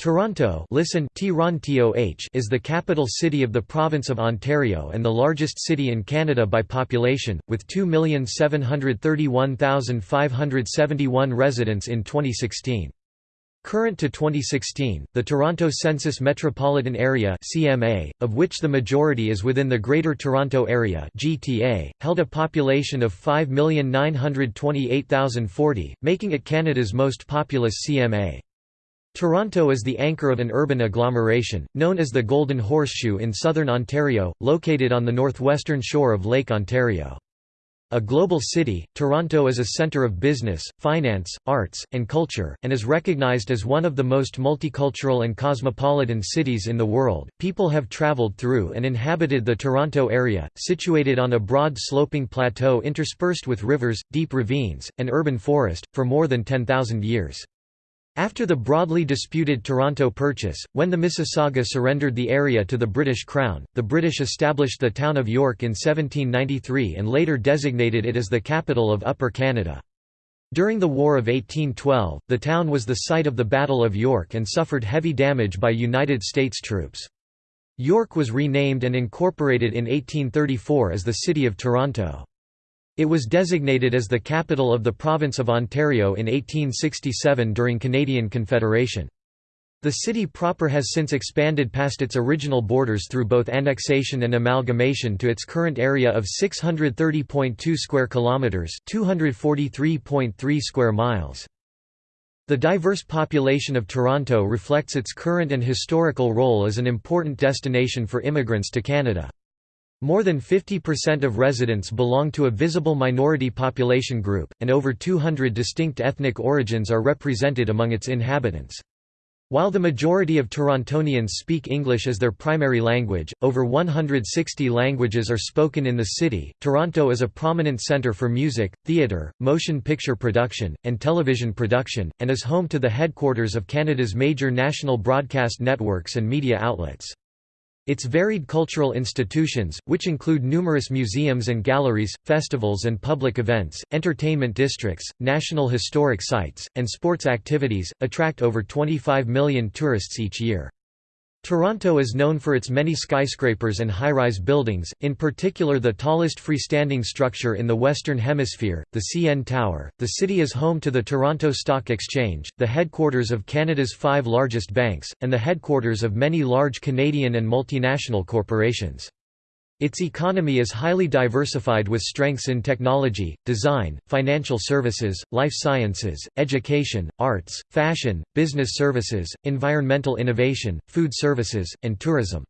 Toronto listen is the capital city of the province of Ontario and the largest city in Canada by population, with 2,731,571 residents in 2016. Current to 2016, the Toronto Census Metropolitan Area (CMA), of which the majority is within the Greater Toronto Area (GTA), held a population of 5,928,040, making it Canada's most populous CMA. Toronto is the anchor of an urban agglomeration, known as the Golden Horseshoe in southern Ontario, located on the northwestern shore of Lake Ontario. A global city, Toronto is a centre of business, finance, arts, and culture, and is recognized as one of the most multicultural and cosmopolitan cities in the world. People have travelled through and inhabited the Toronto area, situated on a broad sloping plateau interspersed with rivers, deep ravines, and urban forest, for more than 10,000 years. After the broadly disputed Toronto Purchase, when the Mississauga surrendered the area to the British Crown, the British established the town of York in 1793 and later designated it as the capital of Upper Canada. During the War of 1812, the town was the site of the Battle of York and suffered heavy damage by United States troops. York was renamed and incorporated in 1834 as the City of Toronto. It was designated as the capital of the province of Ontario in 1867 during Canadian Confederation. The city proper has since expanded past its original borders through both annexation and amalgamation to its current area of 630.2 square kilometers, 243.3 square miles. The diverse population of Toronto reflects its current and historical role as an important destination for immigrants to Canada. More than 50% of residents belong to a visible minority population group, and over 200 distinct ethnic origins are represented among its inhabitants. While the majority of Torontonians speak English as their primary language, over 160 languages are spoken in the city. Toronto is a prominent centre for music, theatre, motion picture production, and television production, and is home to the headquarters of Canada's major national broadcast networks and media outlets. Its varied cultural institutions, which include numerous museums and galleries, festivals and public events, entertainment districts, national historic sites, and sports activities, attract over 25 million tourists each year. Toronto is known for its many skyscrapers and high-rise buildings, in particular the tallest freestanding structure in the Western Hemisphere, the CN Tower. The city is home to the Toronto Stock Exchange, the headquarters of Canada's five largest banks, and the headquarters of many large Canadian and multinational corporations. Its economy is highly diversified with strengths in technology, design, financial services, life sciences, education, arts, fashion, business services, environmental innovation, food services, and tourism.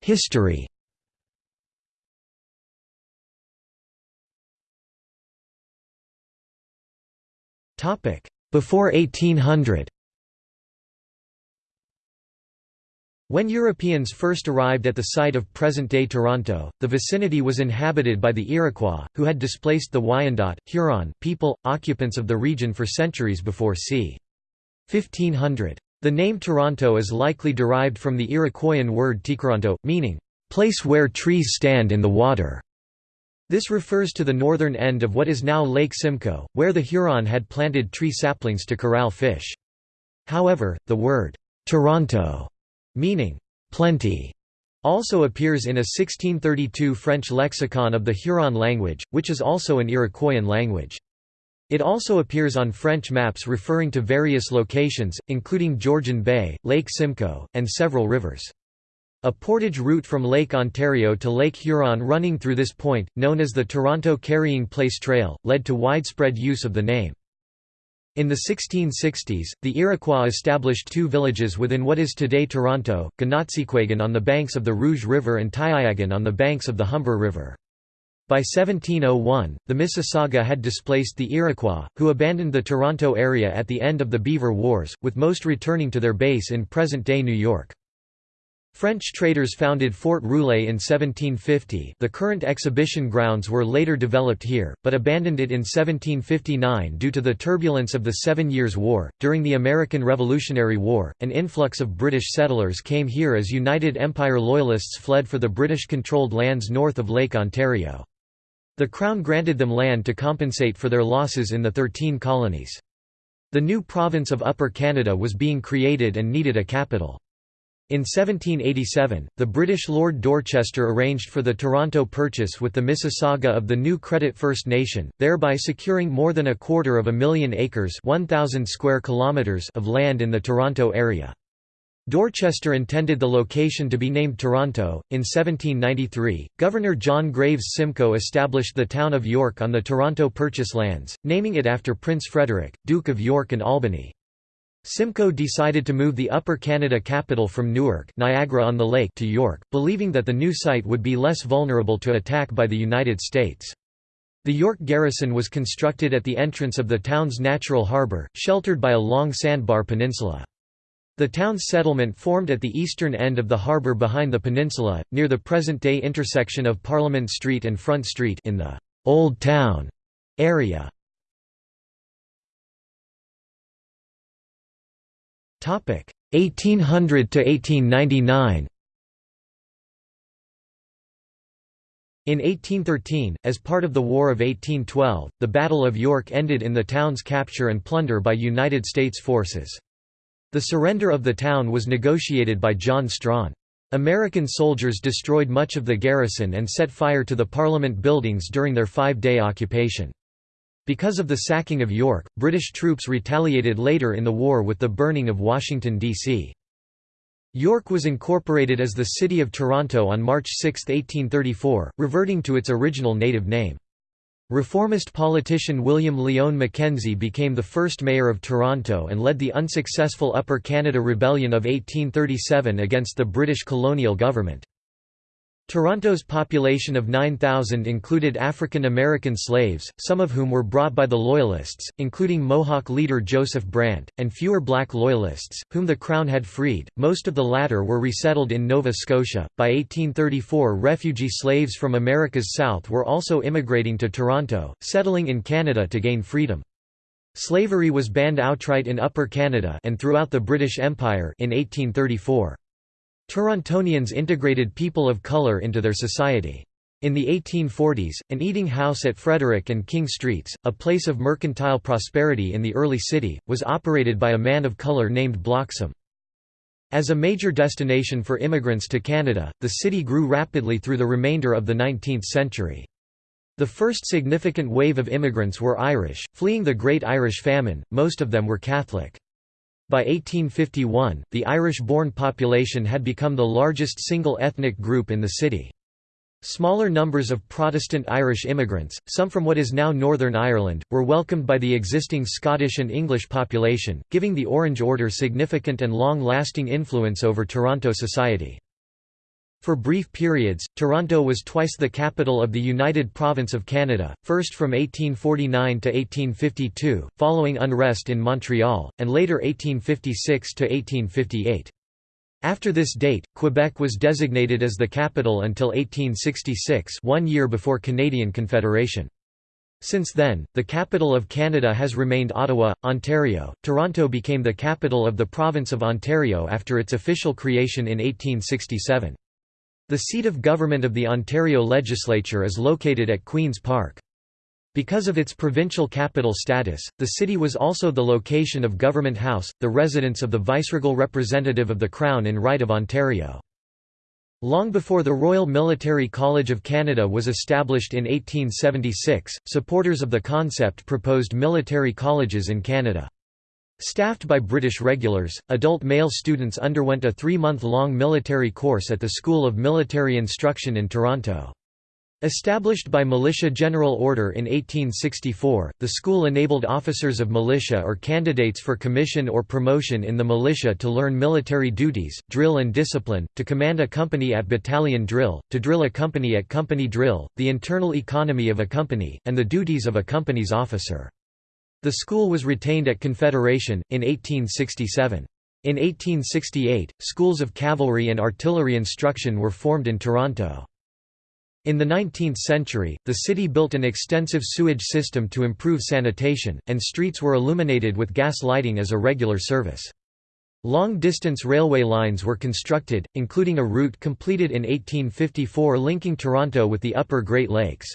History Before 1800 When Europeans first arrived at the site of present-day Toronto, the vicinity was inhabited by the Iroquois, who had displaced the Wyandot, Huron people, occupants of the region for centuries before c. 1500. The name Toronto is likely derived from the Iroquoian word tikaronto, meaning, "...place where trees stand in the water". This refers to the northern end of what is now Lake Simcoe, where the Huron had planted tree saplings to corral fish. However, the word, "...Toronto", meaning plenty, also appears in a 1632 French lexicon of the Huron language, which is also an Iroquoian language. It also appears on French maps referring to various locations, including Georgian Bay, Lake Simcoe, and several rivers. A portage route from Lake Ontario to Lake Huron running through this point, known as the Toronto Carrying Place Trail, led to widespread use of the name. In the 1660s, the Iroquois established two villages within what is today Toronto, Ganatsekwyagon on the banks of the Rouge River and Teiaiagon on the banks of the Humber River. By 1701, the Mississauga had displaced the Iroquois, who abandoned the Toronto area at the end of the Beaver Wars, with most returning to their base in present-day New York. French traders founded Fort Rouillé in 1750 the current exhibition grounds were later developed here, but abandoned it in 1759 due to the turbulence of the Seven Years' War. During the American Revolutionary War, an influx of British settlers came here as United Empire Loyalists fled for the British-controlled lands north of Lake Ontario. The Crown granted them land to compensate for their losses in the Thirteen Colonies. The new province of Upper Canada was being created and needed a capital. In 1787, the British Lord Dorchester arranged for the Toronto Purchase with the Mississauga of the new Credit First Nation, thereby securing more than a quarter of a million acres 1,000 square kilometers of land in the Toronto area. Dorchester intended the location to be named Toronto. In 1793, Governor John Graves Simcoe established the town of York on the Toronto Purchase lands, naming it after Prince Frederick, Duke of York and Albany. Simcoe decided to move the Upper Canada capital from Newark Niagara-on-the-Lake to York, believing that the new site would be less vulnerable to attack by the United States. The York garrison was constructed at the entrance of the town's natural harbour, sheltered by a long sandbar peninsula. The town's settlement formed at the eastern end of the harbour behind the peninsula, near the present-day intersection of Parliament Street and Front Street in the «Old Town» area. 1800 to 1899 In 1813, as part of the War of 1812, the Battle of York ended in the town's capture and plunder by United States forces. The surrender of the town was negotiated by John Strachan. American soldiers destroyed much of the garrison and set fire to the Parliament buildings during their five-day occupation. Because of the sacking of York, British troops retaliated later in the war with the burning of Washington, D.C. York was incorporated as the City of Toronto on March 6, 1834, reverting to its original native name. Reformist politician William Lyon Mackenzie became the first mayor of Toronto and led the unsuccessful Upper Canada Rebellion of 1837 against the British colonial government. Toronto's population of 9,000 included African American slaves, some of whom were brought by the Loyalists, including Mohawk leader Joseph Brant, and fewer black Loyalists, whom the Crown had freed. Most of the latter were resettled in Nova Scotia. By 1834, refugee slaves from America's South were also immigrating to Toronto, settling in Canada to gain freedom. Slavery was banned outright in Upper Canada and throughout the British Empire in 1834. Torontonians integrated people of colour into their society. In the 1840s, an eating house at Frederick and King Streets, a place of mercantile prosperity in the early city, was operated by a man of colour named Bloxham. As a major destination for immigrants to Canada, the city grew rapidly through the remainder of the 19th century. The first significant wave of immigrants were Irish, fleeing the Great Irish Famine, most of them were Catholic. By 1851, the Irish-born population had become the largest single ethnic group in the city. Smaller numbers of Protestant Irish immigrants, some from what is now Northern Ireland, were welcomed by the existing Scottish and English population, giving the Orange Order significant and long-lasting influence over Toronto society. For brief periods, Toronto was twice the capital of the United Province of Canada, first from 1849 to 1852, following unrest in Montreal, and later 1856 to 1858. After this date, Quebec was designated as the capital until 1866 one year before Canadian Confederation. Since then, the capital of Canada has remained Ottawa, Ontario. Toronto became the capital of the province of Ontario after its official creation in 1867. The seat of government of the Ontario legislature is located at Queen's Park. Because of its provincial capital status, the city was also the location of Government House, the residence of the viceregal representative of the Crown in right of Ontario. Long before the Royal Military College of Canada was established in 1876, supporters of the concept proposed military colleges in Canada. Staffed by British regulars, adult male students underwent a three-month-long military course at the School of Military Instruction in Toronto. Established by Militia General Order in 1864, the school enabled officers of militia or candidates for commission or promotion in the militia to learn military duties, drill and discipline, to command a company at battalion drill, to drill a company at company drill, the internal economy of a company, and the duties of a company's officer. The school was retained at Confederation, in 1867. In 1868, schools of cavalry and artillery instruction were formed in Toronto. In the 19th century, the city built an extensive sewage system to improve sanitation, and streets were illuminated with gas lighting as a regular service. Long-distance railway lines were constructed, including a route completed in 1854 linking Toronto with the upper Great Lakes.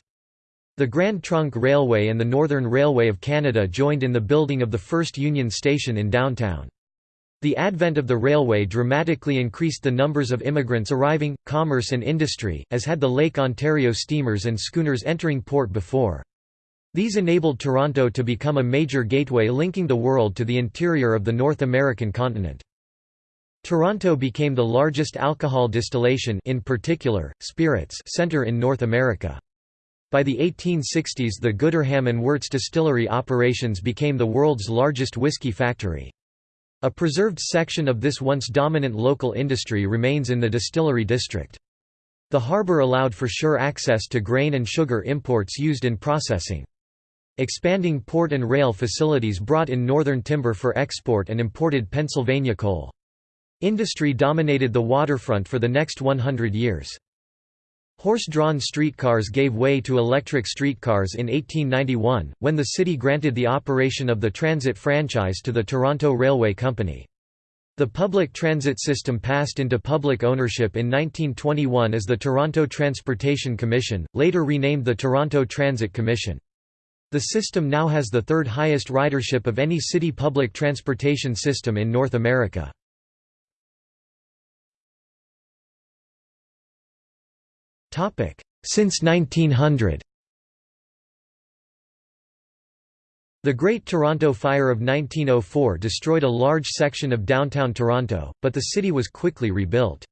The Grand Trunk Railway and the Northern Railway of Canada joined in the building of the first Union Station in downtown. The advent of the railway dramatically increased the numbers of immigrants arriving, commerce and industry, as had the Lake Ontario steamers and schooners entering port before. These enabled Toronto to become a major gateway linking the world to the interior of the North American continent. Toronto became the largest alcohol distillation in particular, spirits center in North America. By the 1860s the Gooderham and Worts distillery operations became the world's largest whiskey factory. A preserved section of this once dominant local industry remains in the distillery district. The harbour allowed for sure access to grain and sugar imports used in processing. Expanding port and rail facilities brought in northern timber for export and imported Pennsylvania coal. Industry dominated the waterfront for the next 100 years. Horse-drawn streetcars gave way to electric streetcars in 1891, when the city granted the operation of the transit franchise to the Toronto Railway Company. The public transit system passed into public ownership in 1921 as the Toronto Transportation Commission, later renamed the Toronto Transit Commission. The system now has the third highest ridership of any city public transportation system in North America. Since 1900 The Great Toronto Fire of 1904 destroyed a large section of downtown Toronto, but the city was quickly rebuilt.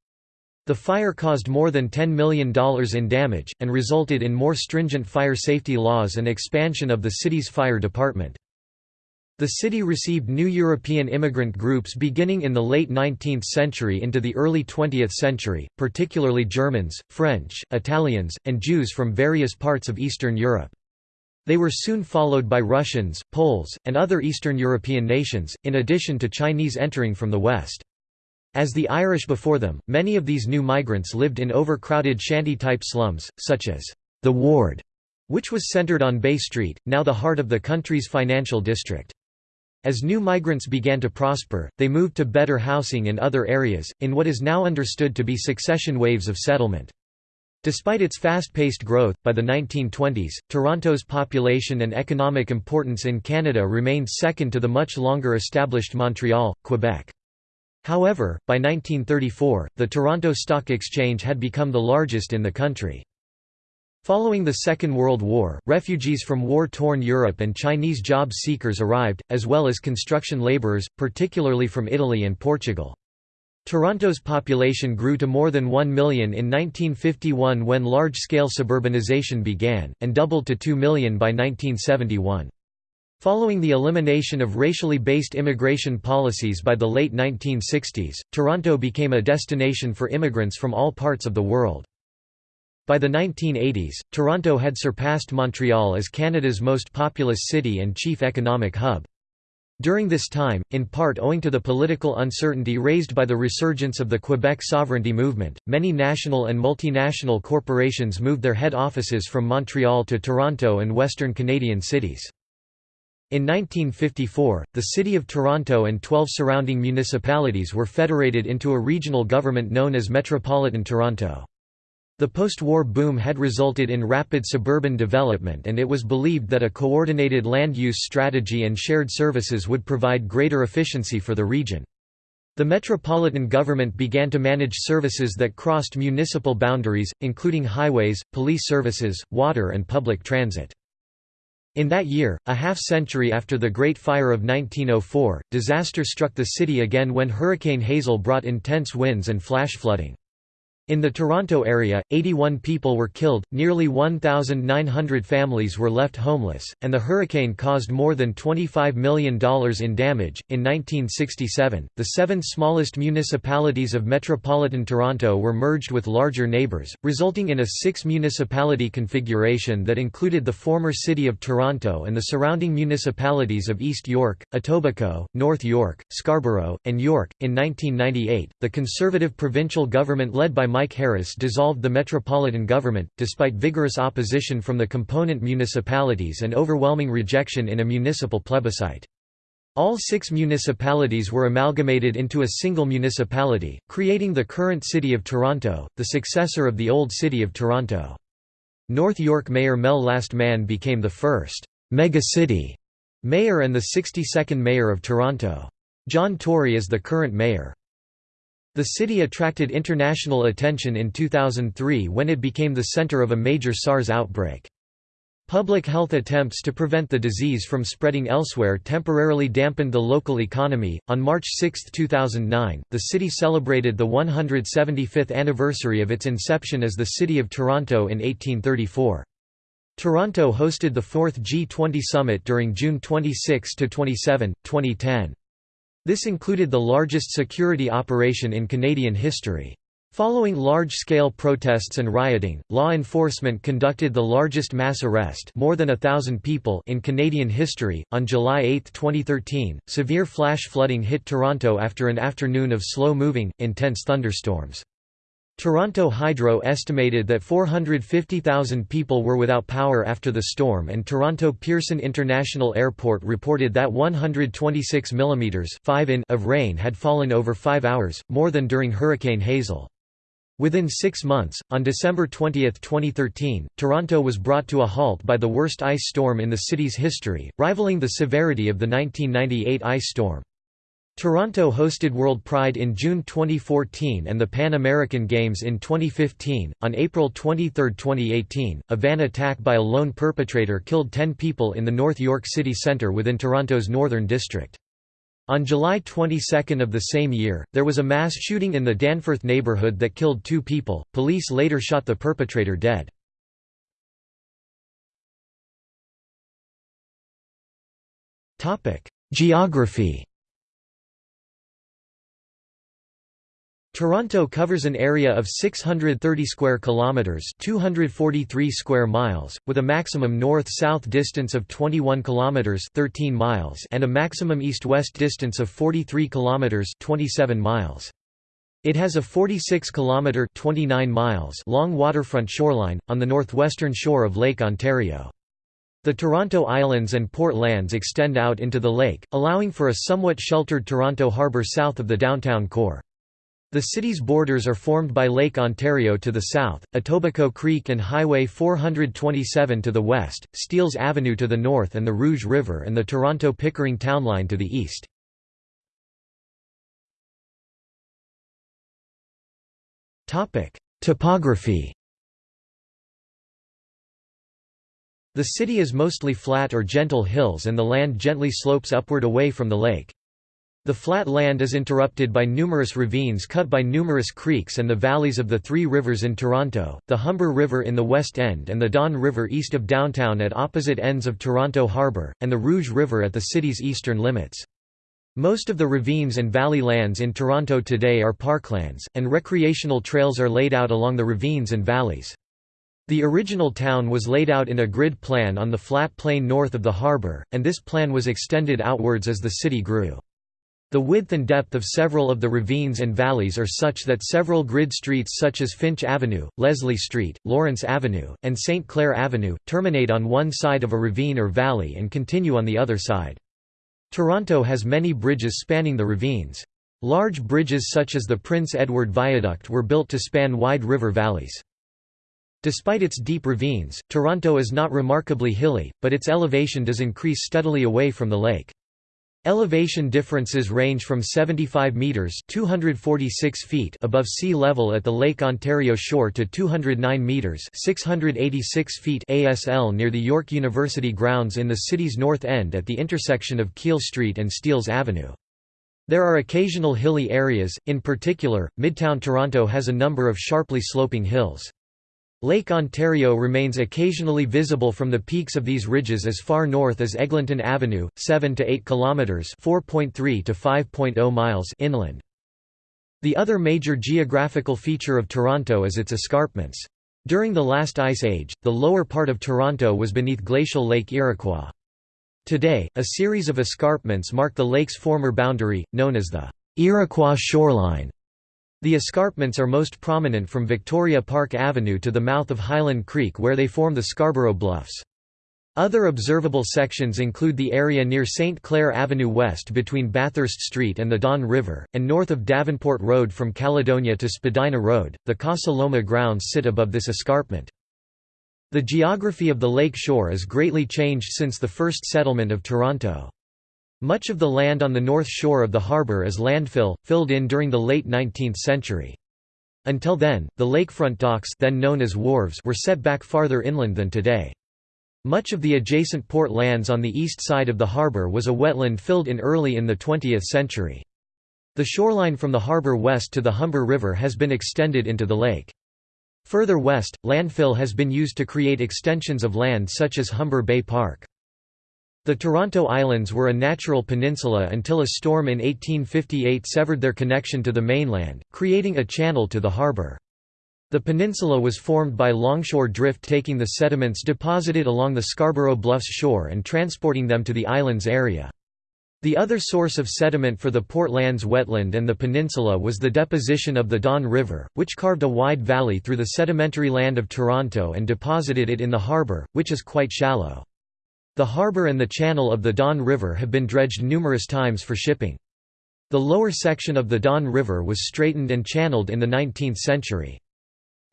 The fire caused more than $10 million in damage, and resulted in more stringent fire safety laws and expansion of the city's fire department. The city received new European immigrant groups beginning in the late 19th century into the early 20th century, particularly Germans, French, Italians, and Jews from various parts of Eastern Europe. They were soon followed by Russians, Poles, and other Eastern European nations, in addition to Chinese entering from the West. As the Irish before them, many of these new migrants lived in overcrowded shanty-type slums, such as the Ward, which was centered on Bay Street, now the heart of the country's financial district. As new migrants began to prosper, they moved to better housing in other areas, in what is now understood to be succession waves of settlement. Despite its fast-paced growth, by the 1920s, Toronto's population and economic importance in Canada remained second to the much longer established Montreal, Quebec. However, by 1934, the Toronto Stock Exchange had become the largest in the country. Following the Second World War, refugees from war-torn Europe and Chinese job seekers arrived, as well as construction laborers, particularly from Italy and Portugal. Toronto's population grew to more than 1 million in 1951 when large-scale suburbanization began, and doubled to 2 million by 1971. Following the elimination of racially based immigration policies by the late 1960s, Toronto became a destination for immigrants from all parts of the world. By the 1980s, Toronto had surpassed Montreal as Canada's most populous city and chief economic hub. During this time, in part owing to the political uncertainty raised by the resurgence of the Quebec sovereignty movement, many national and multinational corporations moved their head offices from Montreal to Toronto and Western Canadian cities. In 1954, the City of Toronto and 12 surrounding municipalities were federated into a regional government known as Metropolitan Toronto. The post-war boom had resulted in rapid suburban development and it was believed that a coordinated land use strategy and shared services would provide greater efficiency for the region. The metropolitan government began to manage services that crossed municipal boundaries, including highways, police services, water and public transit. In that year, a half-century after the Great Fire of 1904, disaster struck the city again when Hurricane Hazel brought intense winds and flash flooding. In the Toronto area, 81 people were killed, nearly 1,900 families were left homeless, and the hurricane caused more than $25 million in damage. In 1967, the seven smallest municipalities of metropolitan Toronto were merged with larger neighbours, resulting in a six municipality configuration that included the former City of Toronto and the surrounding municipalities of East York, Etobicoke, North York, Scarborough, and York. In 1998, the Conservative provincial government led by Mike Harris dissolved the metropolitan government, despite vigorous opposition from the component municipalities and overwhelming rejection in a municipal plebiscite. All six municipalities were amalgamated into a single municipality, creating the current City of Toronto, the successor of the old City of Toronto. North York Mayor Mel Lastman became the first «mega-city» mayor and the 62nd mayor of Toronto. John Tory is the current mayor. The city attracted international attention in 2003 when it became the center of a major SARS outbreak. Public health attempts to prevent the disease from spreading elsewhere temporarily dampened the local economy. On March 6, 2009, the city celebrated the 175th anniversary of its inception as the City of Toronto in 1834. Toronto hosted the fourth G20 summit during June 26 to 27, 2010. This included the largest security operation in Canadian history. Following large-scale protests and rioting, law enforcement conducted the largest mass arrest more than a thousand people in Canadian history. On July 8, 2013, severe flash flooding hit Toronto after an afternoon of slow-moving, intense thunderstorms. Toronto Hydro estimated that 450,000 people were without power after the storm and Toronto Pearson International Airport reported that 126 mm 5 in of rain had fallen over five hours, more than during Hurricane Hazel. Within six months, on December 20, 2013, Toronto was brought to a halt by the worst ice storm in the city's history, rivaling the severity of the 1998 ice storm. Toronto hosted World Pride in June 2014 and the Pan American Games in 2015. On April 23, 2018, a van attack by a lone perpetrator killed 10 people in the North York City Centre within Toronto's Northern District. On July 22 of the same year, there was a mass shooting in the Danforth neighbourhood that killed two people. Police later shot the perpetrator dead. Topic: Geography Toronto covers an area of 630 square kilometers, 243 square miles, with a maximum north-south distance of 21 kilometers, 13 miles, and a maximum east-west distance of 43 kilometers, 27 miles. It has a 46 kilometer, 29 miles long waterfront shoreline on the northwestern shore of Lake Ontario. The Toronto Islands and Port Lands extend out into the lake, allowing for a somewhat sheltered Toronto harbour south of the downtown core. The city's borders are formed by Lake Ontario to the south, Etobicoke Creek and Highway 427 to the west, Steeles Avenue to the north and the Rouge River and the Toronto-Pickering Town Line to the east. Topography The city is mostly flat or gentle hills and the land gently slopes upward away from the lake. The flat land is interrupted by numerous ravines cut by numerous creeks and the valleys of the three rivers in Toronto, the Humber River in the West End and the Don River east of downtown at opposite ends of Toronto Harbour, and the Rouge River at the city's eastern limits. Most of the ravines and valley lands in Toronto today are parklands, and recreational trails are laid out along the ravines and valleys. The original town was laid out in a grid plan on the flat plain north of the harbour, and this plan was extended outwards as the city grew. The width and depth of several of the ravines and valleys are such that several grid streets such as Finch Avenue, Leslie Street, Lawrence Avenue, and St. Clair Avenue, terminate on one side of a ravine or valley and continue on the other side. Toronto has many bridges spanning the ravines. Large bridges such as the Prince Edward Viaduct were built to span wide river valleys. Despite its deep ravines, Toronto is not remarkably hilly, but its elevation does increase steadily away from the lake. Elevation differences range from 75 meters (246 feet) above sea level at the Lake Ontario shore to 209 meters (686 feet) ASL near the York University grounds in the city's north end at the intersection of Keele Street and Steeles Avenue. There are occasional hilly areas, in particular, Midtown Toronto has a number of sharply sloping hills. Lake Ontario remains occasionally visible from the peaks of these ridges as far north as Eglinton Avenue, 7 to 8 kilometers (4.3 to 5.0 miles) inland. The other major geographical feature of Toronto is its escarpments. During the last ice age, the lower part of Toronto was beneath glacial Lake Iroquois. Today, a series of escarpments mark the lake's former boundary, known as the Iroquois shoreline. The escarpments are most prominent from Victoria Park Avenue to the mouth of Highland Creek where they form the Scarborough Bluffs. Other observable sections include the area near St. Clair Avenue west between Bathurst Street and the Don River, and north of Davenport Road from Caledonia to Spadina Road. The Casa Loma grounds sit above this escarpment. The geography of the lake shore is greatly changed since the first settlement of Toronto. Much of the land on the north shore of the harbour is landfill, filled in during the late 19th century. Until then, the lakefront docks then known as wharves were set back farther inland than today. Much of the adjacent port lands on the east side of the harbour was a wetland filled in early in the 20th century. The shoreline from the harbour west to the Humber River has been extended into the lake. Further west, landfill has been used to create extensions of land such as Humber Bay Park. The Toronto Islands were a natural peninsula until a storm in 1858 severed their connection to the mainland, creating a channel to the harbour. The peninsula was formed by longshore drift taking the sediments deposited along the Scarborough Bluffs shore and transporting them to the island's area. The other source of sediment for the Port Lands wetland and the peninsula was the deposition of the Don River, which carved a wide valley through the sedimentary land of Toronto and deposited it in the harbour, which is quite shallow. The harbour and the channel of the Don River have been dredged numerous times for shipping. The lower section of the Don River was straightened and channeled in the 19th century.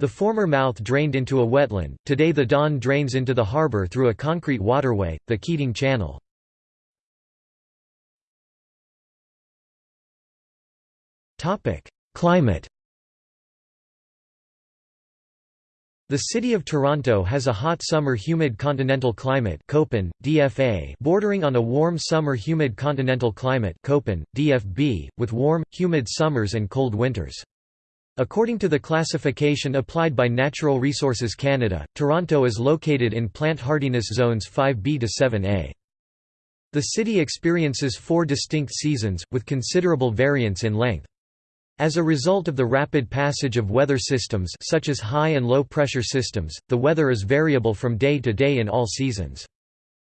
The former mouth drained into a wetland, today the Don drains into the harbour through a concrete waterway, the Keating Channel. Climate The city of Toronto has a hot summer humid continental climate Köppen, DFA bordering on a warm summer humid continental climate Köppen, DFB, with warm, humid summers and cold winters. According to the classification applied by Natural Resources Canada, Toronto is located in plant hardiness zones 5B to 7A. The city experiences four distinct seasons, with considerable variance in length. As a result of the rapid passage of weather systems such as high and low pressure systems, the weather is variable from day to day in all seasons.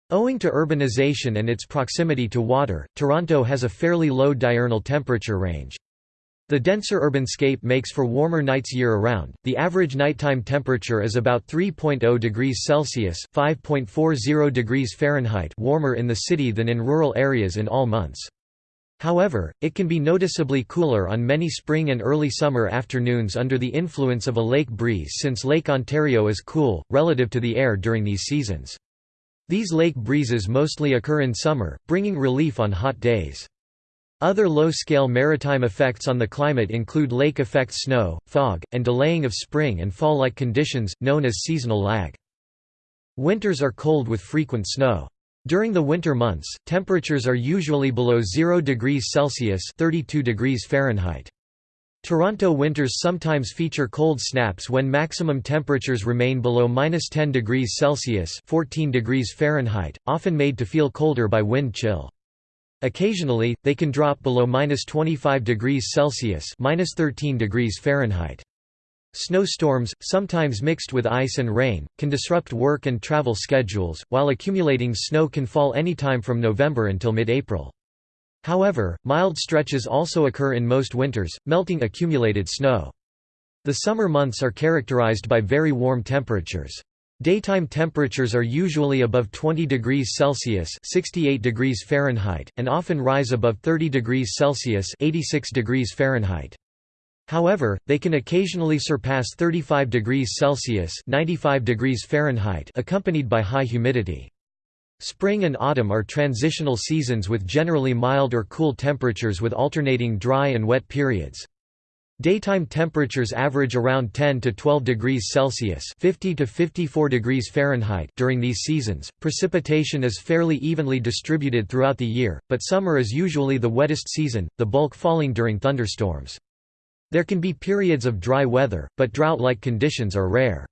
Owing to urbanization and its proximity to water, Toronto has a fairly low diurnal temperature range. The denser urbanscape makes for warmer nights year-around. The average nighttime temperature is about 3.0 degrees Celsius (5.40 degrees Fahrenheit) warmer in the city than in rural areas in all months. However, it can be noticeably cooler on many spring and early summer afternoons under the influence of a lake breeze since Lake Ontario is cool, relative to the air during these seasons. These lake breezes mostly occur in summer, bringing relief on hot days. Other low-scale maritime effects on the climate include lake effect snow, fog, and delaying of spring and fall-like conditions, known as seasonal lag. Winters are cold with frequent snow. During the winter months, temperatures are usually below 0 degrees Celsius 32 degrees Fahrenheit. Toronto winters sometimes feature cold snaps when maximum temperatures remain below -10 degrees Celsius 14 degrees Fahrenheit, often made to feel colder by wind chill. Occasionally, they can drop below -25 degrees Celsius 13 degrees Fahrenheit. Snowstorms, sometimes mixed with ice and rain, can disrupt work and travel schedules, while accumulating snow can fall anytime from November until mid-April. However, mild stretches also occur in most winters, melting accumulated snow. The summer months are characterized by very warm temperatures. Daytime temperatures are usually above 20 degrees Celsius (68 degrees Fahrenheit) and often rise above 30 degrees Celsius (86 degrees Fahrenheit). However, they can occasionally surpass 35 degrees Celsius 95 degrees Fahrenheit accompanied by high humidity. Spring and autumn are transitional seasons with generally mild or cool temperatures with alternating dry and wet periods. Daytime temperatures average around 10 to 12 degrees Celsius (50 to 54 degrees Fahrenheit) during these seasons. Precipitation is fairly evenly distributed throughout the year, but summer is usually the wettest season, the bulk falling during thunderstorms. There can be periods of dry weather, but drought-like conditions are rare.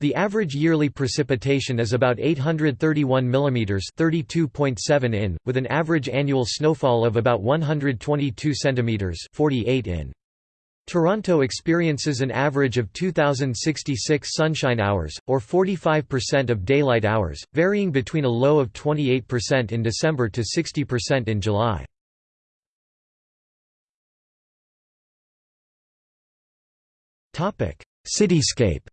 The average yearly precipitation is about 831 mm 32.7 in, with an average annual snowfall of about 122 cm 48 in. Toronto experiences an average of 2,066 sunshine hours, or 45% of daylight hours, varying between a low of 28% in December to 60% in July. Cityscape.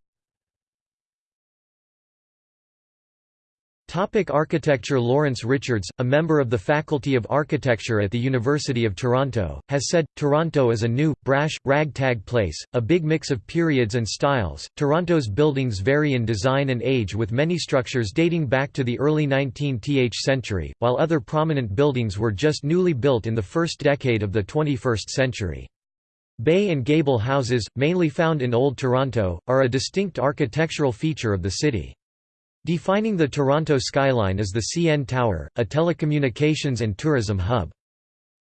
Topic architecture Lawrence Richards, a member of the Faculty of Architecture at the University of Toronto, has said, Toronto is a new, brash, ragtag place, a big mix of periods and styles. Toronto's buildings vary in design and age with many structures dating back to the early 19th century, while other prominent buildings were just newly built in the first decade of the 21st century. Bay and gable houses, mainly found in Old Toronto, are a distinct architectural feature of the city. Defining the Toronto skyline is the CN Tower, a telecommunications and tourism hub.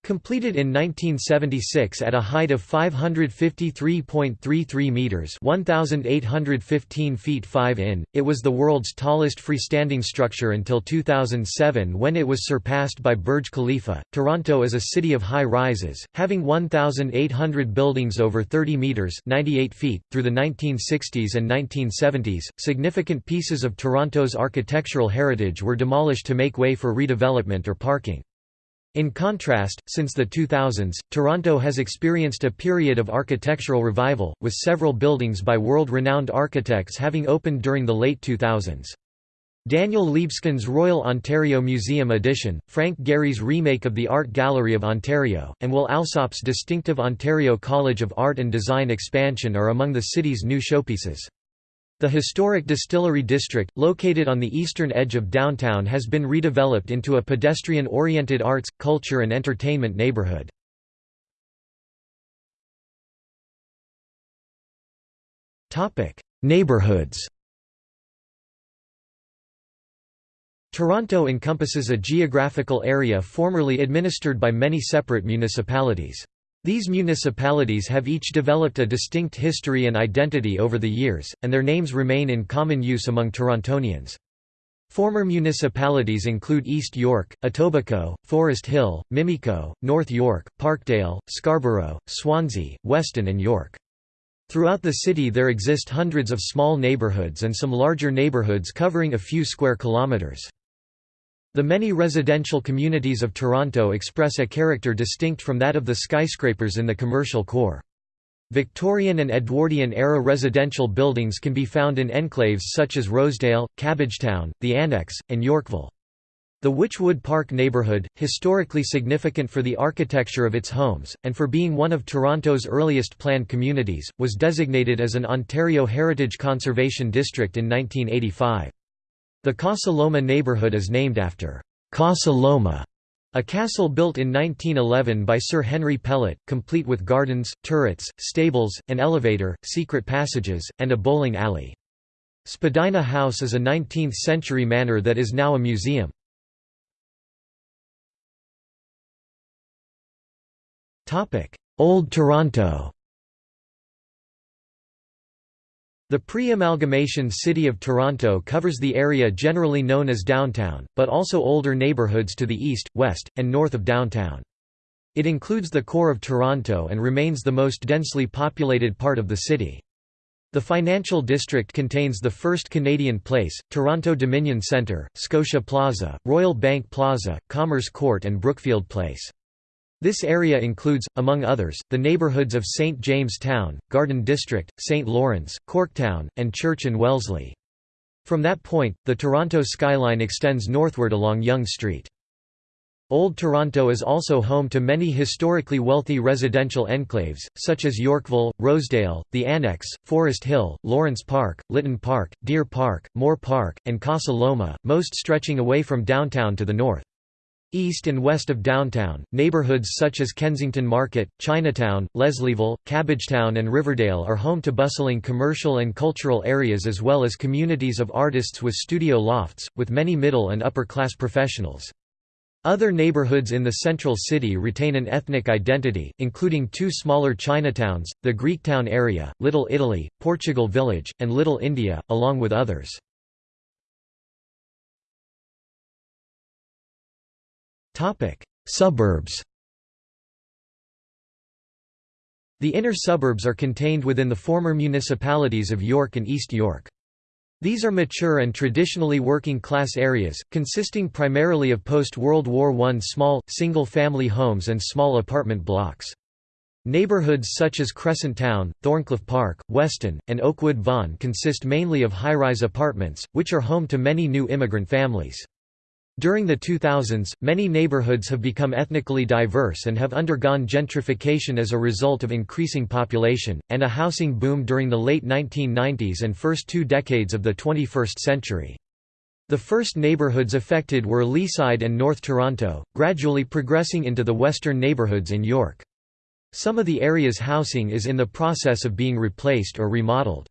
Completed in 1976 at a height of 553.33 meters (1815 feet 5 in), it was the world's tallest freestanding structure until 2007 when it was surpassed by Burj Khalifa. Toronto is a city of high rises, having 1800 buildings over 30 meters (98 feet). Through the 1960s and 1970s, significant pieces of Toronto's architectural heritage were demolished to make way for redevelopment or parking. In contrast, since the 2000s, Toronto has experienced a period of architectural revival, with several buildings by world-renowned architects having opened during the late 2000s. Daniel Libeskind's Royal Ontario Museum edition, Frank Gehry's remake of the Art Gallery of Ontario, and Will Alsop's distinctive Ontario College of Art and Design expansion are among the city's new showpieces. The historic Distillery District, located on the eastern edge of downtown has been redeveloped into a pedestrian-oriented arts, culture and entertainment neighborhood. Neighborhoods Toronto encompasses a geographical area formerly administered by many separate municipalities. These municipalities have each developed a distinct history and identity over the years, and their names remain in common use among Torontonians. Former municipalities include East York, Etobicoke, Forest Hill, Mimico, North York, Parkdale, Scarborough, Swansea, Weston and York. Throughout the city there exist hundreds of small neighbourhoods and some larger neighbourhoods covering a few square kilometres. The many residential communities of Toronto express a character distinct from that of the skyscrapers in the commercial core. Victorian and Edwardian-era residential buildings can be found in enclaves such as Rosedale, Cabbagetown, the Annex, and Yorkville. The Wychwood Park neighbourhood, historically significant for the architecture of its homes, and for being one of Toronto's earliest planned communities, was designated as an Ontario Heritage Conservation District in 1985. The Casa Loma neighbourhood is named after Casa Loma, a castle built in 1911 by Sir Henry Pellatt, complete with gardens, turrets, stables, an elevator, secret passages, and a bowling alley. Spadina House is a 19th-century manor that is now a museum. Old Toronto The pre-amalgamation City of Toronto covers the area generally known as downtown, but also older neighbourhoods to the east, west, and north of downtown. It includes the core of Toronto and remains the most densely populated part of the city. The financial district contains the First Canadian Place, Toronto Dominion Centre, Scotia Plaza, Royal Bank Plaza, Commerce Court and Brookfield Place. This area includes, among others, the neighbourhoods of St James Town, Garden District, St Lawrence, Corktown, and Church and Wellesley. From that point, the Toronto skyline extends northward along Yonge Street. Old Toronto is also home to many historically wealthy residential enclaves, such as Yorkville, Rosedale, the Annex, Forest Hill, Lawrence Park, Lytton Park, Deer Park, Moore Park, and Casa Loma, most stretching away from downtown to the north. East and west of downtown, neighborhoods such as Kensington Market, Chinatown, Leslieville, Cabbagetown and Riverdale are home to bustling commercial and cultural areas as well as communities of artists with studio lofts, with many middle and upper-class professionals. Other neighborhoods in the central city retain an ethnic identity, including two smaller Chinatowns, the Greektown area, Little Italy, Portugal Village, and Little India, along with others. Suburbs The inner suburbs are contained within the former municipalities of York and East York. These are mature and traditionally working-class areas, consisting primarily of post-World War I small, single-family homes and small apartment blocks. Neighborhoods such as Crescent Town, Thorncliffe Park, Weston, and Oakwood Vaughan consist mainly of high-rise apartments, which are home to many new immigrant families. During the 2000s, many neighborhoods have become ethnically diverse and have undergone gentrification as a result of increasing population, and a housing boom during the late 1990s and first two decades of the 21st century. The first neighborhoods affected were Leaside and North Toronto, gradually progressing into the western neighborhoods in York. Some of the area's housing is in the process of being replaced or remodeled.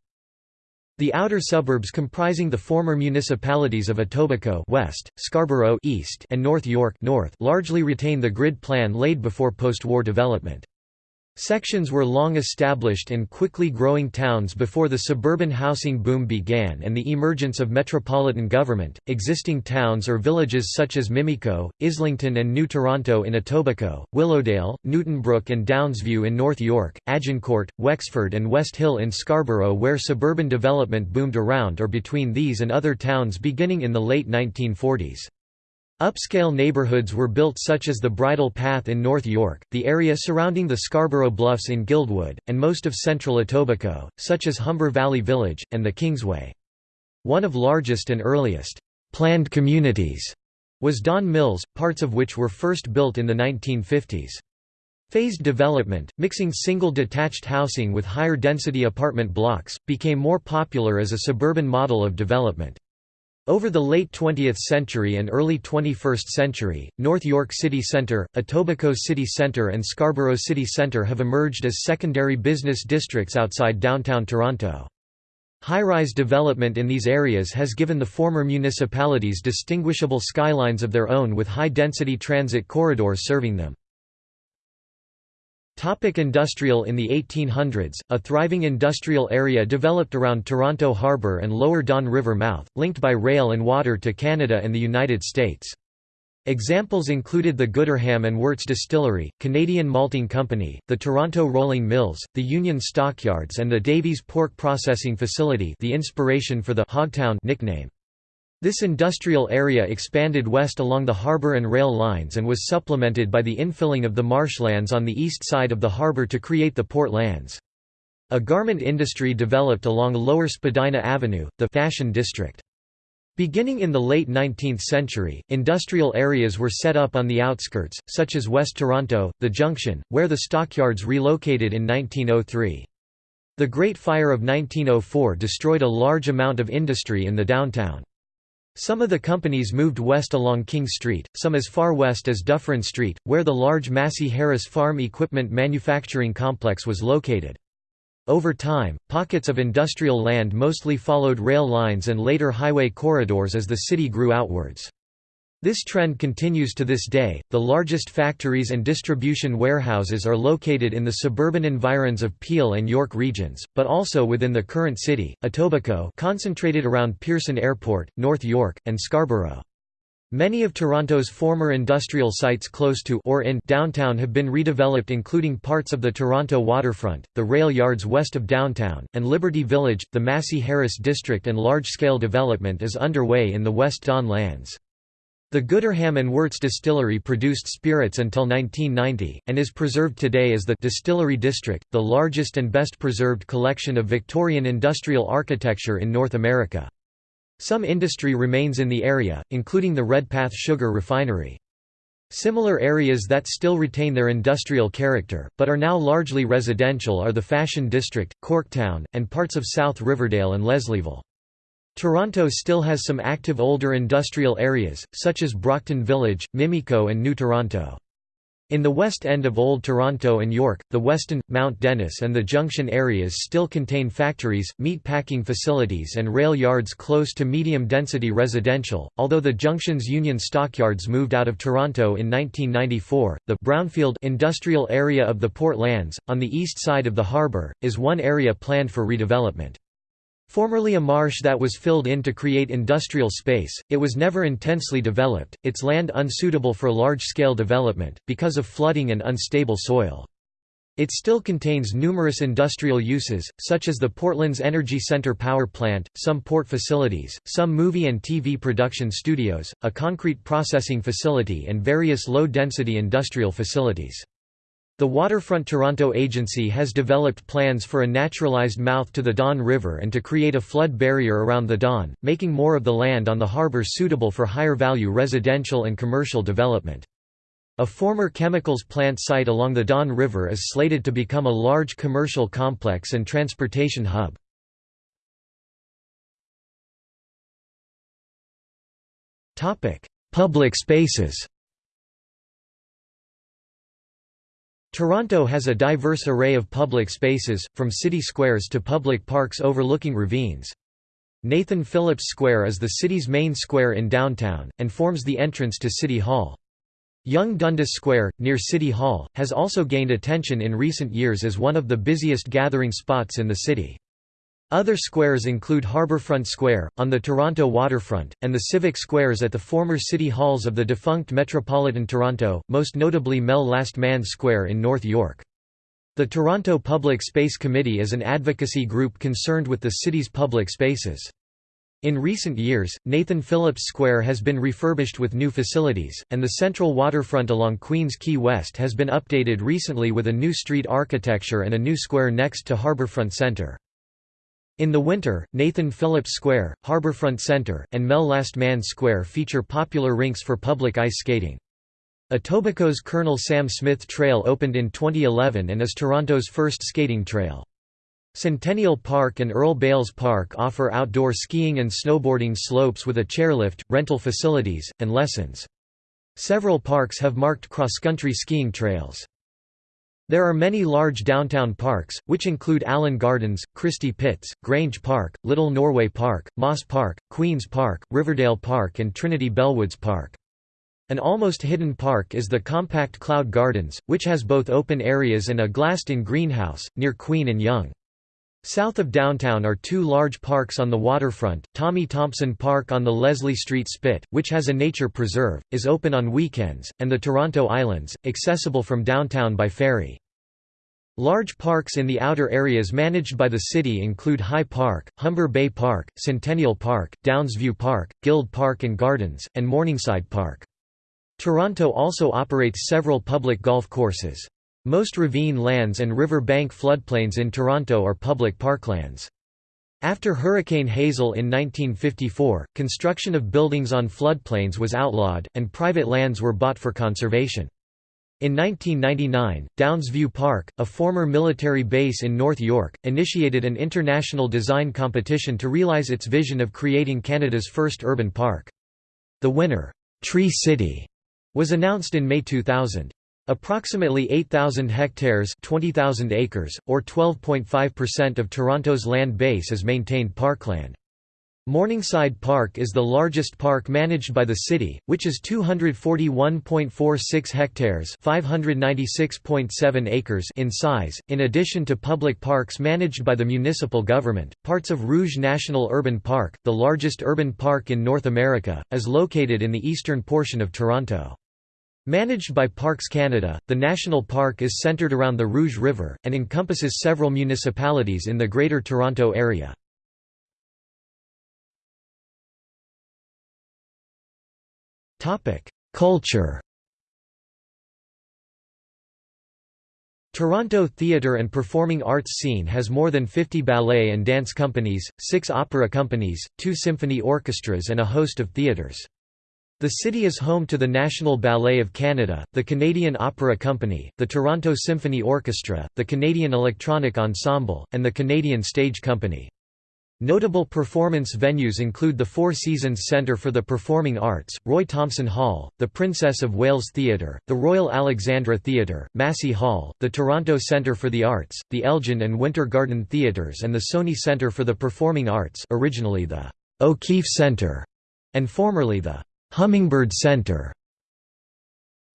The outer suburbs comprising the former municipalities of Etobicoke West, Scarborough East, and North York North largely retain the grid plan laid before post-war development. Sections were long established in quickly growing towns before the suburban housing boom began and the emergence of metropolitan government. Existing towns or villages such as Mimico, Islington, and New Toronto in Etobicoke, Willowdale, Newtonbrook, and Downsview in North York, Agincourt, Wexford, and West Hill in Scarborough, where suburban development boomed around or between these and other towns beginning in the late 1940s. Upscale neighborhoods were built such as the Bridle Path in North York, the area surrounding the Scarborough Bluffs in Guildwood, and most of central Etobicoke, such as Humber Valley Village, and the Kingsway. One of largest and earliest planned communities was Don Mills, parts of which were first built in the 1950s. Phased development, mixing single detached housing with higher density apartment blocks, became more popular as a suburban model of development. Over the late 20th century and early 21st century, North York City Centre, Etobicoke City Centre and Scarborough City Centre have emerged as secondary business districts outside downtown Toronto. High-rise development in these areas has given the former municipalities distinguishable skylines of their own with high-density transit corridors serving them. Topic industrial In the 1800s, a thriving industrial area developed around Toronto Harbour and lower Don River mouth, linked by rail and water to Canada and the United States. Examples included the Gooderham and Worts Distillery, Canadian Malting Company, the Toronto Rolling Mills, the Union Stockyards and the Davies Pork Processing Facility the inspiration for the Hogtown nickname. This industrial area expanded west along the harbour and rail lines and was supplemented by the infilling of the marshlands on the east side of the harbour to create the port lands. A garment industry developed along Lower Spadina Avenue, the fashion district. Beginning in the late 19th century, industrial areas were set up on the outskirts, such as West Toronto, the Junction, where the stockyards relocated in 1903. The Great Fire of 1904 destroyed a large amount of industry in the downtown. Some of the companies moved west along King Street, some as far west as Dufferin Street, where the large Massey Harris Farm Equipment Manufacturing Complex was located. Over time, pockets of industrial land mostly followed rail lines and later highway corridors as the city grew outwards. This trend continues to this day. The largest factories and distribution warehouses are located in the suburban environs of Peel and York regions, but also within the current city, Etobicoke, concentrated around Pearson Airport, North York, and Scarborough. Many of Toronto's former industrial sites close to or in downtown have been redeveloped including parts of the Toronto waterfront, the rail yards west of downtown, and Liberty Village. The Massey Harris district and large-scale development is underway in the West Don lands. The Gooderham and Worts distillery produced spirits until 1990, and is preserved today as the Distillery District, the largest and best preserved collection of Victorian industrial architecture in North America. Some industry remains in the area, including the Redpath Sugar Refinery. Similar areas that still retain their industrial character, but are now largely residential are the Fashion District, Corktown, and parts of South Riverdale and Leslieville. Toronto still has some active older industrial areas, such as Brockton Village, Mimico and New Toronto. In the west end of Old Toronto and York, the Weston, Mount Dennis and the Junction areas still contain factories, meat packing facilities and rail yards close to medium-density residential, although the Junction's Union Stockyards moved out of Toronto in 1994. The Brownfield industrial area of the Port Lands, on the east side of the harbour, is one area planned for redevelopment. Formerly a marsh that was filled in to create industrial space, it was never intensely developed, its land unsuitable for large-scale development, because of flooding and unstable soil. It still contains numerous industrial uses, such as the Portlands Energy Center power plant, some port facilities, some movie and TV production studios, a concrete processing facility and various low-density industrial facilities. The Waterfront Toronto Agency has developed plans for a naturalized mouth to the Don River and to create a flood barrier around the Don, making more of the land on the harbour suitable for higher-value residential and commercial development. A former chemicals plant site along the Don River is slated to become a large commercial complex and transportation hub. Public spaces Toronto has a diverse array of public spaces, from city squares to public parks overlooking ravines. Nathan Phillips Square is the city's main square in downtown, and forms the entrance to City Hall. Yonge Dundas Square, near City Hall, has also gained attention in recent years as one of the busiest gathering spots in the city. Other squares include Harbourfront Square, on the Toronto waterfront, and the civic squares at the former city halls of the defunct Metropolitan Toronto, most notably Mel Lastman Square in North York. The Toronto Public Space Committee is an advocacy group concerned with the city's public spaces. In recent years, Nathan Phillips Square has been refurbished with new facilities, and the central waterfront along Queens Quay West has been updated recently with a new street architecture and a new square next to Harbourfront Centre. In the winter, Nathan Phillips Square, Harbourfront Centre, and Mel Lastman Square feature popular rinks for public ice skating. Etobicoke's Colonel Sam Smith Trail opened in 2011 and is Toronto's first skating trail. Centennial Park and Earl Bales Park offer outdoor skiing and snowboarding slopes with a chairlift, rental facilities, and lessons. Several parks have marked cross-country skiing trails. There are many large downtown parks, which include Allen Gardens, Christie Pitts, Grange Park, Little Norway Park, Moss Park, Queen's Park, Riverdale Park and Trinity Bellwoods Park. An almost hidden park is the compact Cloud Gardens, which has both open areas and a glassed-in greenhouse, near Queen and Yonge. South of downtown are two large parks on the waterfront, Tommy Thompson Park on the Leslie Street Spit, which has a nature preserve, is open on weekends, and the Toronto Islands, accessible from downtown by ferry. Large parks in the outer areas managed by the city include High Park, Humber Bay Park, Centennial Park, Downsview Park, Guild Park and Gardens, and Morningside Park. Toronto also operates several public golf courses. Most ravine lands and river bank floodplains in Toronto are public parklands. After Hurricane Hazel in 1954, construction of buildings on floodplains was outlawed, and private lands were bought for conservation. In 1999, Downsview Park, a former military base in North York, initiated an international design competition to realize its vision of creating Canada's first urban park. The winner, Tree City, was announced in May 2000. Approximately 8,000 hectares 20,000 acres, or 12.5% of Toronto's land base is maintained parkland. Morningside Park is the largest park managed by the city, which is 241.46 hectares (596.7 acres) in size. In addition to public parks managed by the municipal government, parts of Rouge National Urban Park, the largest urban park in North America, is located in the eastern portion of Toronto. Managed by Parks Canada, the national park is centred around the Rouge River, and encompasses several municipalities in the Greater Toronto Area. Culture Toronto theatre and performing arts scene has more than 50 ballet and dance companies, six opera companies, two symphony orchestras and a host of theatres. The city is home to the National Ballet of Canada, the Canadian Opera Company, the Toronto Symphony Orchestra, the Canadian Electronic Ensemble, and the Canadian Stage Company. Notable performance venues include the Four Seasons Centre for the Performing Arts, Roy Thomson Hall, the Princess of Wales Theatre, the Royal Alexandra Theatre, Massey Hall, the Toronto Centre for the Arts, the Elgin and Winter Garden Theatres and the Sony Centre for the Performing Arts originally the O'Keefe Centre, and formerly the Hummingbird Centre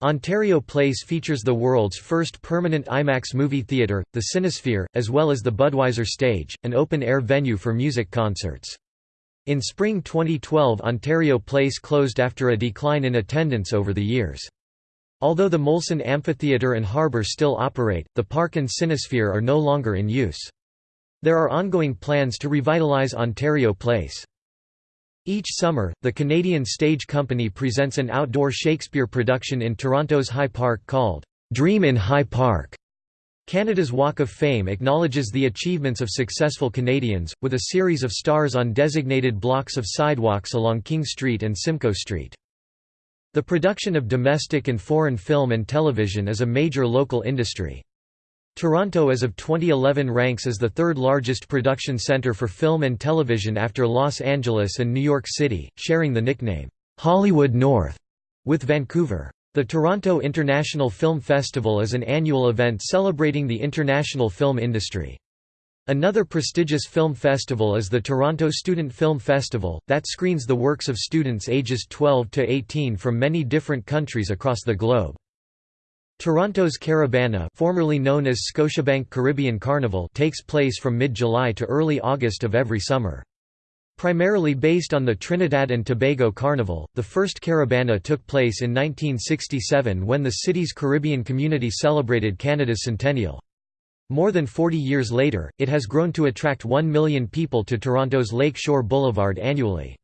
Ontario Place features the world's first permanent IMAX movie theatre, the Cinesphere, as well as the Budweiser Stage, an open-air venue for music concerts. In spring 2012 Ontario Place closed after a decline in attendance over the years. Although the Molson Amphitheatre and Harbour still operate, the park and Cinesphere are no longer in use. There are ongoing plans to revitalise Ontario Place. Each summer, the Canadian Stage Company presents an outdoor Shakespeare production in Toronto's High Park called, Dream in High Park. Canada's Walk of Fame acknowledges the achievements of successful Canadians, with a series of stars on designated blocks of sidewalks along King Street and Simcoe Street. The production of domestic and foreign film and television is a major local industry. Toronto as of 2011 ranks as the third largest production centre for film and television after Los Angeles and New York City, sharing the nickname, "'Hollywood North' with Vancouver. The Toronto International Film Festival is an annual event celebrating the international film industry. Another prestigious film festival is the Toronto Student Film Festival, that screens the works of students ages 12 to 18 from many different countries across the globe. Toronto's Caribana formerly known as Scotiabank Caribbean Carnival takes place from mid-July to early August of every summer. Primarily based on the Trinidad and Tobago Carnival, the first Caribana took place in 1967 when the city's Caribbean community celebrated Canada's centennial. More than 40 years later, it has grown to attract 1 million people to Toronto's Lake Shore Boulevard annually.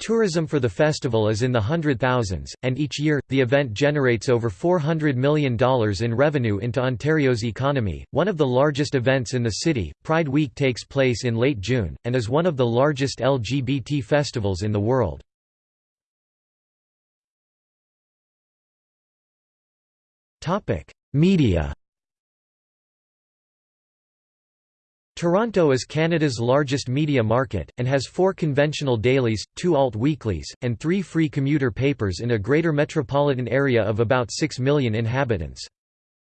Tourism for the festival is in the hundred thousands, and each year, the event generates over $400 million in revenue into Ontario's economy. One of the largest events in the city, Pride Week takes place in late June, and is one of the largest LGBT festivals in the world. Media Toronto is Canada's largest media market, and has four conventional dailies, two alt-weeklies, and three free commuter papers in a greater metropolitan area of about 6 million inhabitants.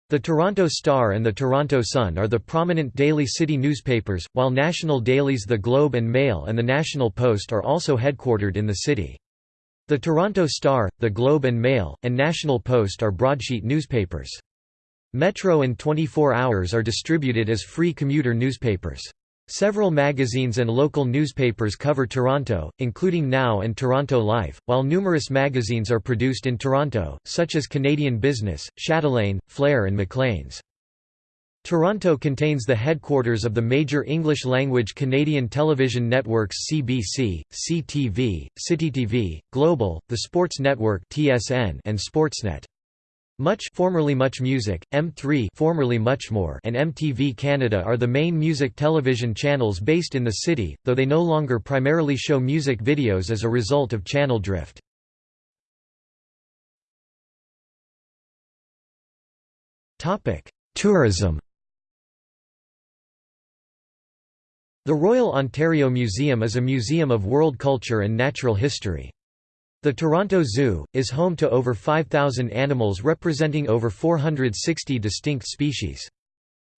The Toronto Star and the Toronto Sun are the prominent daily city newspapers, while national dailies The Globe and Mail and the National Post are also headquartered in the city. The Toronto Star, The Globe and Mail, and National Post are broadsheet newspapers. Metro and 24 Hours are distributed as free commuter newspapers. Several magazines and local newspapers cover Toronto, including Now and Toronto Life, while numerous magazines are produced in Toronto, such as Canadian Business, Chatelaine, Flair and Maclean's. Toronto contains the headquarters of the major English-language Canadian television networks CBC, CTV, CityTV, Global, the Sports Network and Sportsnet. Much formerly Much Music, M3 formerly Muchmore and MTV Canada are the main music television channels based in the city, though they no longer primarily show music videos as a result of channel drift. Tourism The Royal Ontario Museum is a museum of world culture and natural history. The Toronto Zoo, is home to over 5,000 animals representing over 460 distinct species.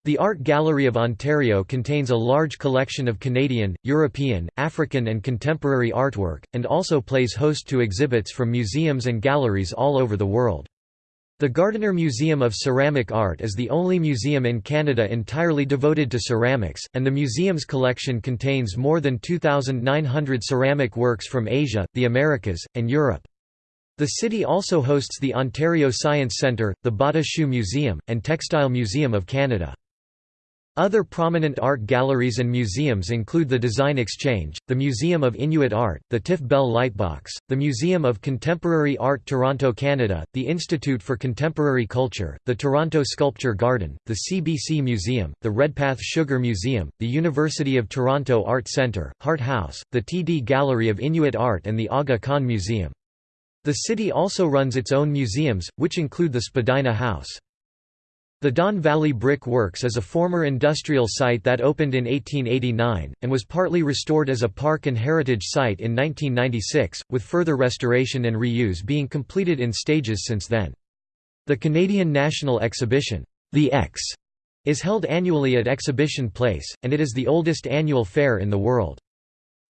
The Art Gallery of Ontario contains a large collection of Canadian, European, African and contemporary artwork, and also plays host to exhibits from museums and galleries all over the world. The Gardiner Museum of Ceramic Art is the only museum in Canada entirely devoted to ceramics, and the museum's collection contains more than 2,900 ceramic works from Asia, the Americas, and Europe. The city also hosts the Ontario Science Centre, the Bata Shoe Museum, and Textile Museum of Canada. Other prominent art galleries and museums include the Design Exchange, the Museum of Inuit Art, the Tiff Bell Lightbox, the Museum of Contemporary Art Toronto Canada, the Institute for Contemporary Culture, the Toronto Sculpture Garden, the CBC Museum, the Redpath Sugar Museum, the University of Toronto Art Centre, Hart House, the TD Gallery of Inuit Art and the Aga Khan Museum. The city also runs its own museums, which include the Spadina House. The Don Valley Brick Works is a former industrial site that opened in 1889, and was partly restored as a park and heritage site in 1996, with further restoration and reuse being completed in stages since then. The Canadian National Exhibition, The Ex, is held annually at Exhibition Place, and it is the oldest annual fair in the world.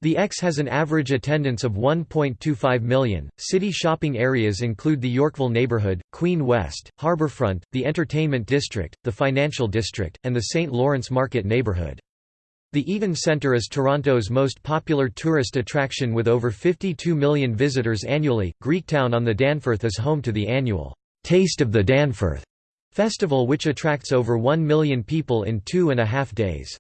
The Ex has an average attendance of 1.25 million. City shopping areas include the Yorkville neighborhood, Queen West, Harbourfront, the Entertainment District, the Financial District, and the St. Lawrence Market neighborhood. The Eaton Centre is Toronto's most popular tourist attraction with over 52 million visitors annually. Greektown on the Danforth is home to the annual Taste of the Danforth festival, which attracts over 1 million people in two and a half days.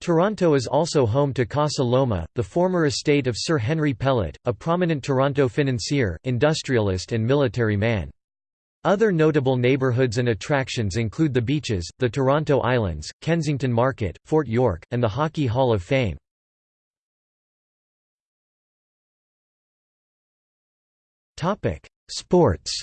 Toronto is also home to Casa Loma, the former estate of Sir Henry Pellatt, a prominent Toronto financier, industrialist and military man. Other notable neighbourhoods and attractions include the beaches, the Toronto Islands, Kensington Market, Fort York, and the Hockey Hall of Fame. Sports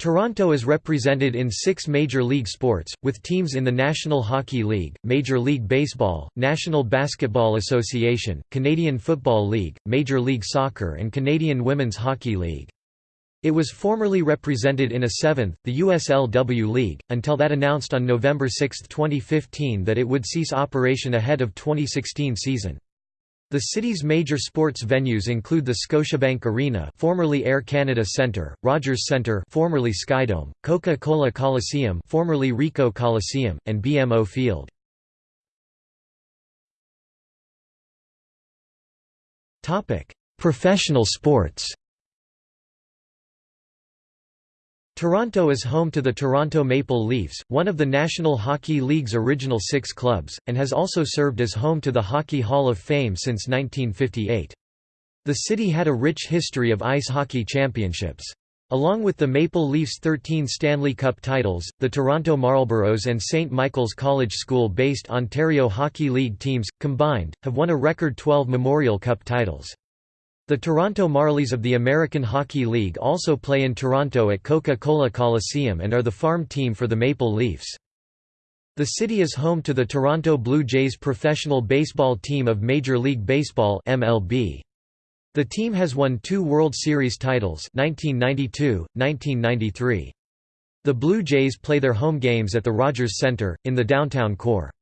Toronto is represented in six major league sports, with teams in the National Hockey League, Major League Baseball, National Basketball Association, Canadian Football League, Major League Soccer and Canadian Women's Hockey League. It was formerly represented in a seventh, the USLW League, until that announced on November 6, 2015 that it would cease operation ahead of 2016 season. The city's major sports venues include the Scotiabank Arena, formerly Air Canada Centre, Rogers Centre, formerly Skydome, Coca-Cola Coliseum, formerly Ricoh Coliseum, and BMO Field. Topic: Professional sports. Toronto is home to the Toronto Maple Leafs, one of the National Hockey League's original six clubs, and has also served as home to the Hockey Hall of Fame since 1958. The city had a rich history of ice hockey championships. Along with the Maple Leafs' 13 Stanley Cup titles, the Toronto Marlboros and St. Michael's College School-based Ontario Hockey League teams, combined, have won a record 12 Memorial Cup titles. The Toronto Marlies of the American Hockey League also play in Toronto at Coca-Cola Coliseum and are the farm team for the Maple Leafs. The city is home to the Toronto Blue Jays professional baseball team of Major League Baseball MLB. The team has won two World Series titles 1992, 1993. The Blue Jays play their home games at the Rogers Centre, in the downtown core.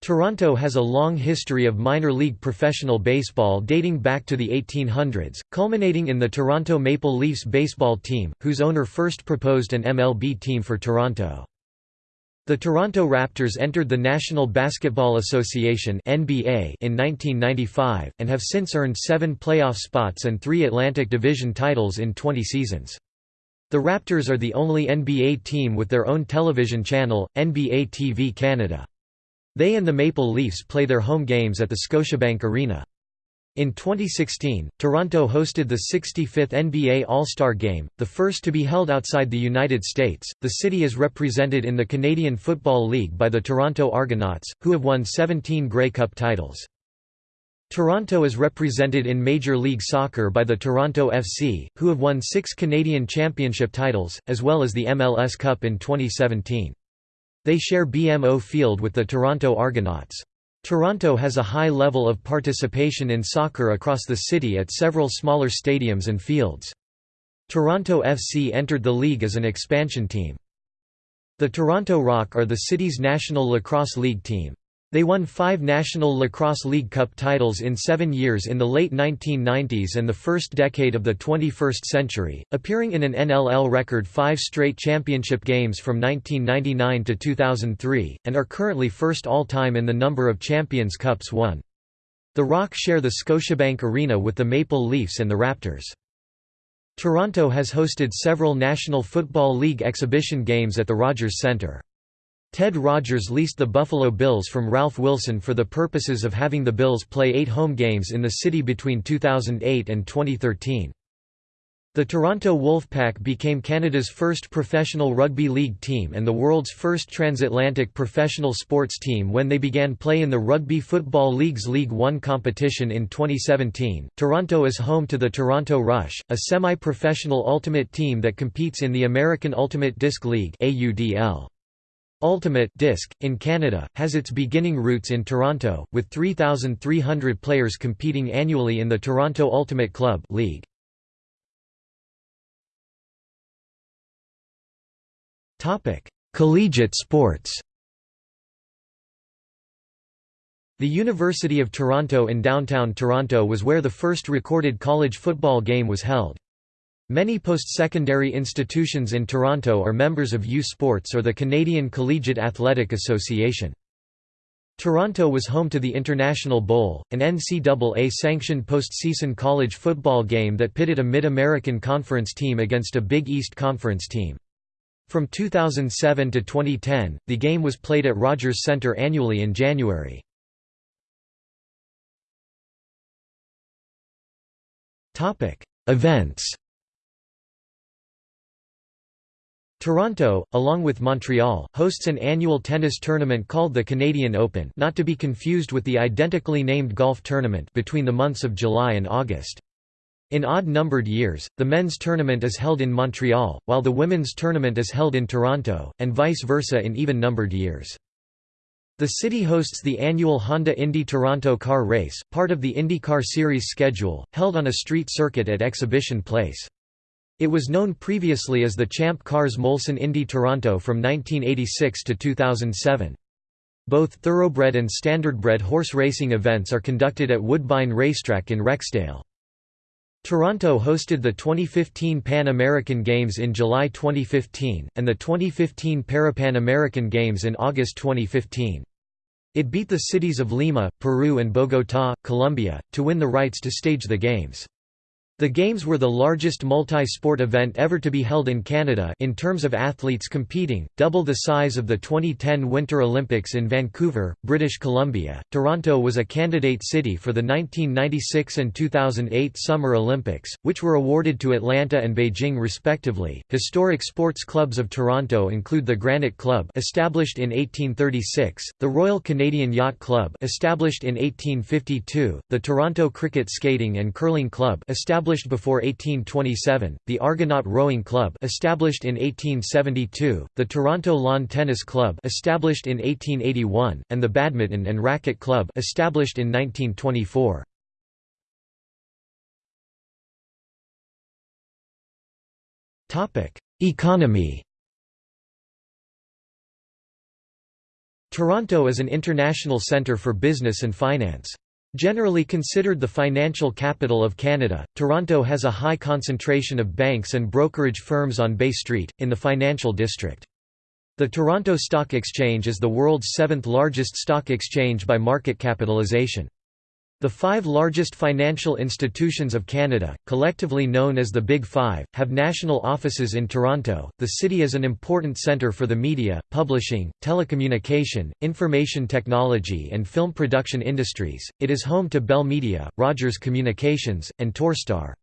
Toronto has a long history of minor league professional baseball dating back to the 1800s, culminating in the Toronto Maple Leafs baseball team, whose owner first proposed an MLB team for Toronto. The Toronto Raptors entered the National Basketball Association (NBA) in 1995 and have since earned 7 playoff spots and 3 Atlantic Division titles in 20 seasons. The Raptors are the only NBA team with their own television channel, NBA TV Canada. They and the Maple Leafs play their home games at the Scotiabank Arena. In 2016, Toronto hosted the 65th NBA All-Star Game, the first to be held outside the United States. The city is represented in the Canadian Football League by the Toronto Argonauts, who have won 17 Grey Cup titles. Toronto is represented in Major League Soccer by the Toronto FC, who have won 6 Canadian Championship titles, as well as the MLS Cup in 2017. They share BMO Field with the Toronto Argonauts. Toronto has a high level of participation in soccer across the city at several smaller stadiums and fields. Toronto FC entered the league as an expansion team. The Toronto Rock are the city's National Lacrosse League team. They won five National Lacrosse League Cup titles in seven years in the late 1990s and the first decade of the 21st century, appearing in an NLL record five straight championship games from 1999 to 2003, and are currently first all-time in the number of Champions Cups won. The Rock share the Scotiabank Arena with the Maple Leafs and the Raptors. Toronto has hosted several National Football League exhibition games at the Rogers Centre. Ted Rogers leased the Buffalo Bills from Ralph Wilson for the purposes of having the Bills play eight home games in the city between 2008 and 2013. The Toronto Wolfpack became Canada's first professional rugby league team and the world's first transatlantic professional sports team when they began play in the Rugby Football League's League One competition in 2017. Toronto is home to the Toronto Rush, a semi-professional ultimate team that competes in the American Ultimate Disc League (AUDL). Ultimate Disc, in Canada, has its beginning roots in Toronto, with 3,300 players competing annually in the Toronto Ultimate Club League. Collegiate sports The University of Toronto in downtown Toronto was where the first recorded college football game was held. Many post-secondary institutions in Toronto are members of U Sports or the Canadian Collegiate Athletic Association. Toronto was home to the International Bowl, an NCAA-sanctioned postseason college football game that pitted a Mid-American Conference team against a Big East Conference team. From 2007 to 2010, the game was played at Rogers Centre annually in January. Events Toronto, along with Montreal, hosts an annual tennis tournament called the Canadian Open not to be confused with the identically named golf tournament between the months of July and August. In odd-numbered years, the men's tournament is held in Montreal, while the women's tournament is held in Toronto, and vice versa in even-numbered years. The city hosts the annual Honda Indy Toronto car race, part of the IndyCar Series schedule, held on a street circuit at Exhibition Place. It was known previously as the Champ Cars Molson Indy Toronto from 1986 to 2007. Both thoroughbred and standardbred horse racing events are conducted at Woodbine Racetrack in Rexdale. Toronto hosted the 2015 Pan American Games in July 2015, and the 2015 Parapan American Games in August 2015. It beat the cities of Lima, Peru and Bogotá, Colombia, to win the rights to stage the Games. The Games were the largest multi-sport event ever to be held in Canada in terms of athletes competing, double the size of the 2010 Winter Olympics in Vancouver, British Columbia. Toronto was a candidate city for the 1996 and 2008 Summer Olympics, which were awarded to Atlanta and Beijing respectively. Historic sports clubs of Toronto include the Granite Club, established in 1836, the Royal Canadian Yacht Club, established in 1852, the Toronto Cricket Skating and Curling Club, established established before 1827, the Argonaut Rowing Club established in 1872, the Toronto Lawn Tennis Club established in 1881, and the Badminton and Racquet Club established in 1924. Topic: Economy Toronto is an international centre for business and finance. Generally considered the financial capital of Canada, Toronto has a high concentration of banks and brokerage firms on Bay Street, in the financial district. The Toronto Stock Exchange is the world's seventh largest stock exchange by market capitalization. The five largest financial institutions of Canada, collectively known as the Big Five, have national offices in Toronto. The city is an important centre for the media, publishing, telecommunication, information technology, and film production industries. It is home to Bell Media, Rogers Communications, and Torstar.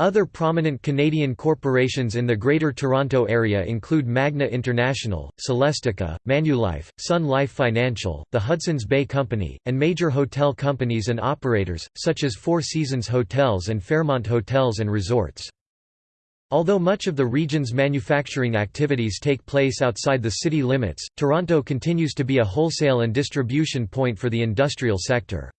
Other prominent Canadian corporations in the Greater Toronto Area include Magna International, Celestica, Manulife, Sun Life Financial, the Hudson's Bay Company, and major hotel companies and operators, such as Four Seasons Hotels and Fairmont Hotels and Resorts. Although much of the region's manufacturing activities take place outside the city limits, Toronto continues to be a wholesale and distribution point for the industrial sector.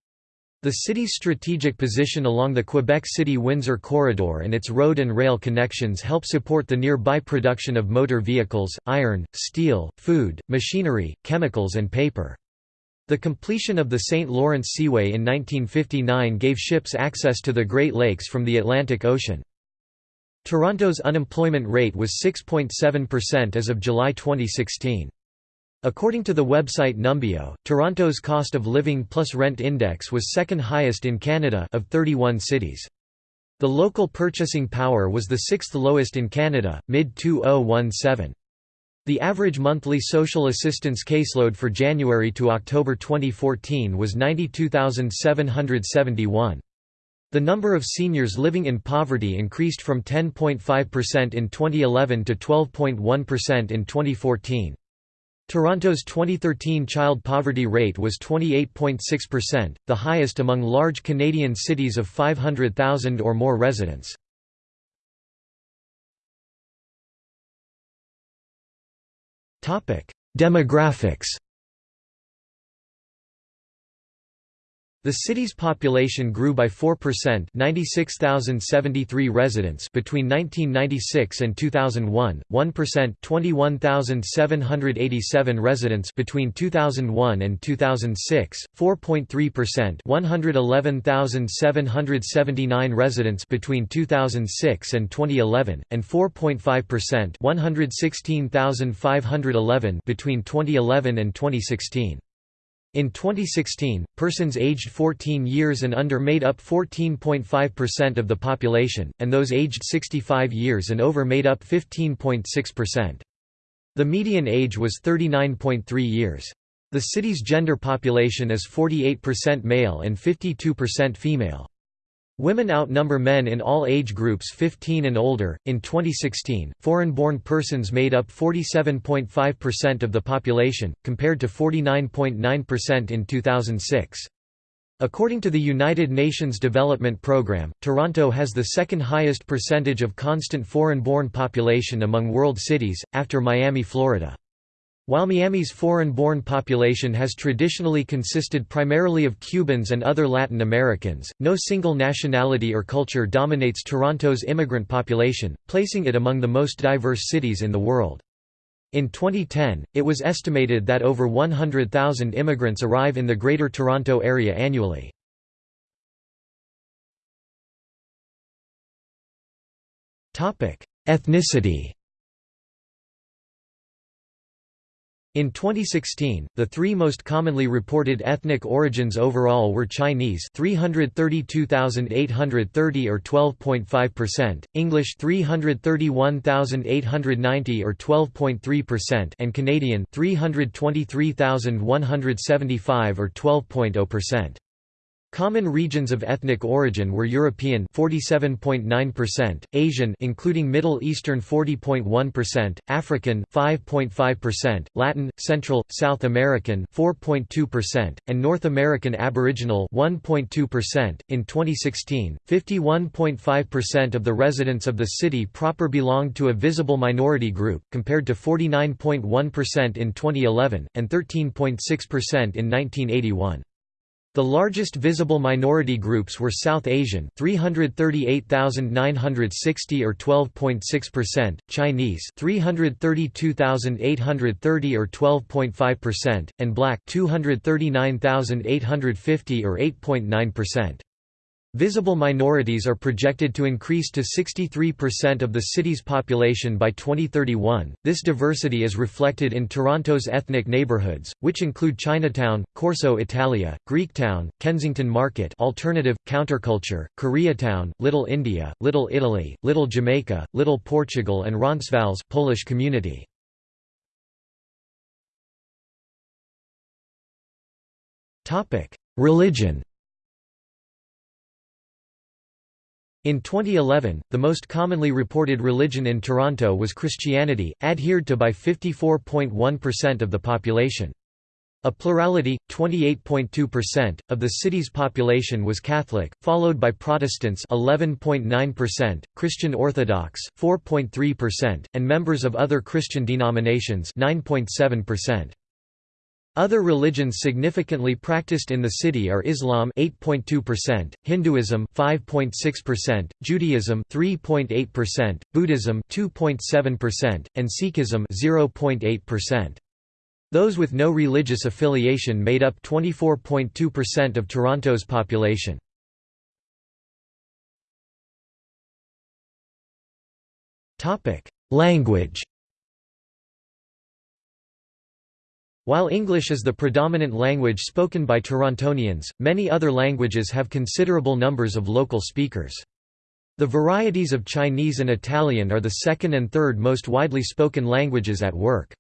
The city's strategic position along the Quebec City-Windsor corridor and its road and rail connections help support the nearby production of motor vehicles, iron, steel, food, machinery, chemicals and paper. The completion of the St. Lawrence Seaway in 1959 gave ships access to the Great Lakes from the Atlantic Ocean. Toronto's unemployment rate was 6.7% as of July 2016. According to the website Numbeo, Toronto's cost of living plus rent index was second highest in Canada of 31 cities. The local purchasing power was the sixth lowest in Canada, mid-2017. The average monthly social assistance caseload for January to October 2014 was 92,771. The number of seniors living in poverty increased from 10.5% in 2011 to 12.1% in 2014. Toronto's 2013 child poverty rate was 28.6%, the highest among large Canadian cities of 500,000 or more residents. Demographics The city's population grew by 4% 96,073 residents between 1996 and 2001, 1% 21,787 residents between 2001 and 2006, 4.3% 111,779 residents between 2006 and 2011, and 4.5% 116,511 between 2011 and 2016. In 2016, persons aged 14 years and under made up 14.5% of the population, and those aged 65 years and over made up 15.6%. The median age was 39.3 years. The city's gender population is 48% male and 52% female. Women outnumber men in all age groups 15 and older. In 2016, foreign born persons made up 47.5% of the population, compared to 49.9% in 2006. According to the United Nations Development Programme, Toronto has the second highest percentage of constant foreign-born population among world cities, after Miami, Florida. While Miami's foreign-born population has traditionally consisted primarily of Cubans and other Latin Americans, no single nationality or culture dominates Toronto's immigrant population, placing it among the most diverse cities in the world. In 2010, it was estimated that over 100,000 immigrants arrive in the Greater Toronto Area annually. Ethnicity In 2016, the three most commonly reported ethnic origins overall were Chinese 332,830 or 12.5%, English 331,890 or 12.3% and Canadian 323,175 or 12.0%. Common regions of ethnic origin were European 47.9%, Asian including Middle Eastern 40.1%, African 5.5%, Latin, Central, South American 4.2%, and North American Aboriginal 1.2%. In 2016, 51.5% of the residents of the city proper belonged to a visible minority group, compared to 49.1% in 2011 and 13.6% in 1981. The largest visible minority groups were South Asian 338,960 or 12.6%, Chinese 332,830 or 12.5%, and Black 239,850 or 8.9%. Visible minorities are projected to increase to 63% of the city's population by 2031. This diversity is reflected in Toronto's ethnic neighborhoods, which include Chinatown, Corso Italia, Greektown, Kensington Market, Alternative, Counterculture, Koreatown, Little India, Little Italy, Little Jamaica, Little Portugal, and Roncesvalles Polish community. Topic: Religion. In 2011, the most commonly reported religion in Toronto was Christianity, adhered to by 54.1% of the population. A plurality, 28.2%, of the city's population was Catholic, followed by Protestants 11.9%, Christian Orthodox 4.3%, and members of other Christian denominations 9.7%. Other religions significantly practiced in the city are Islam 8.2%, Hinduism 5.6%, Judaism 3.8%, Buddhism 2.7%, and Sikhism 0.8%. Those with no religious affiliation made up 24.2% of Toronto's population. Language While English is the predominant language spoken by Torontonians, many other languages have considerable numbers of local speakers. The varieties of Chinese and Italian are the second and third most widely spoken languages at work.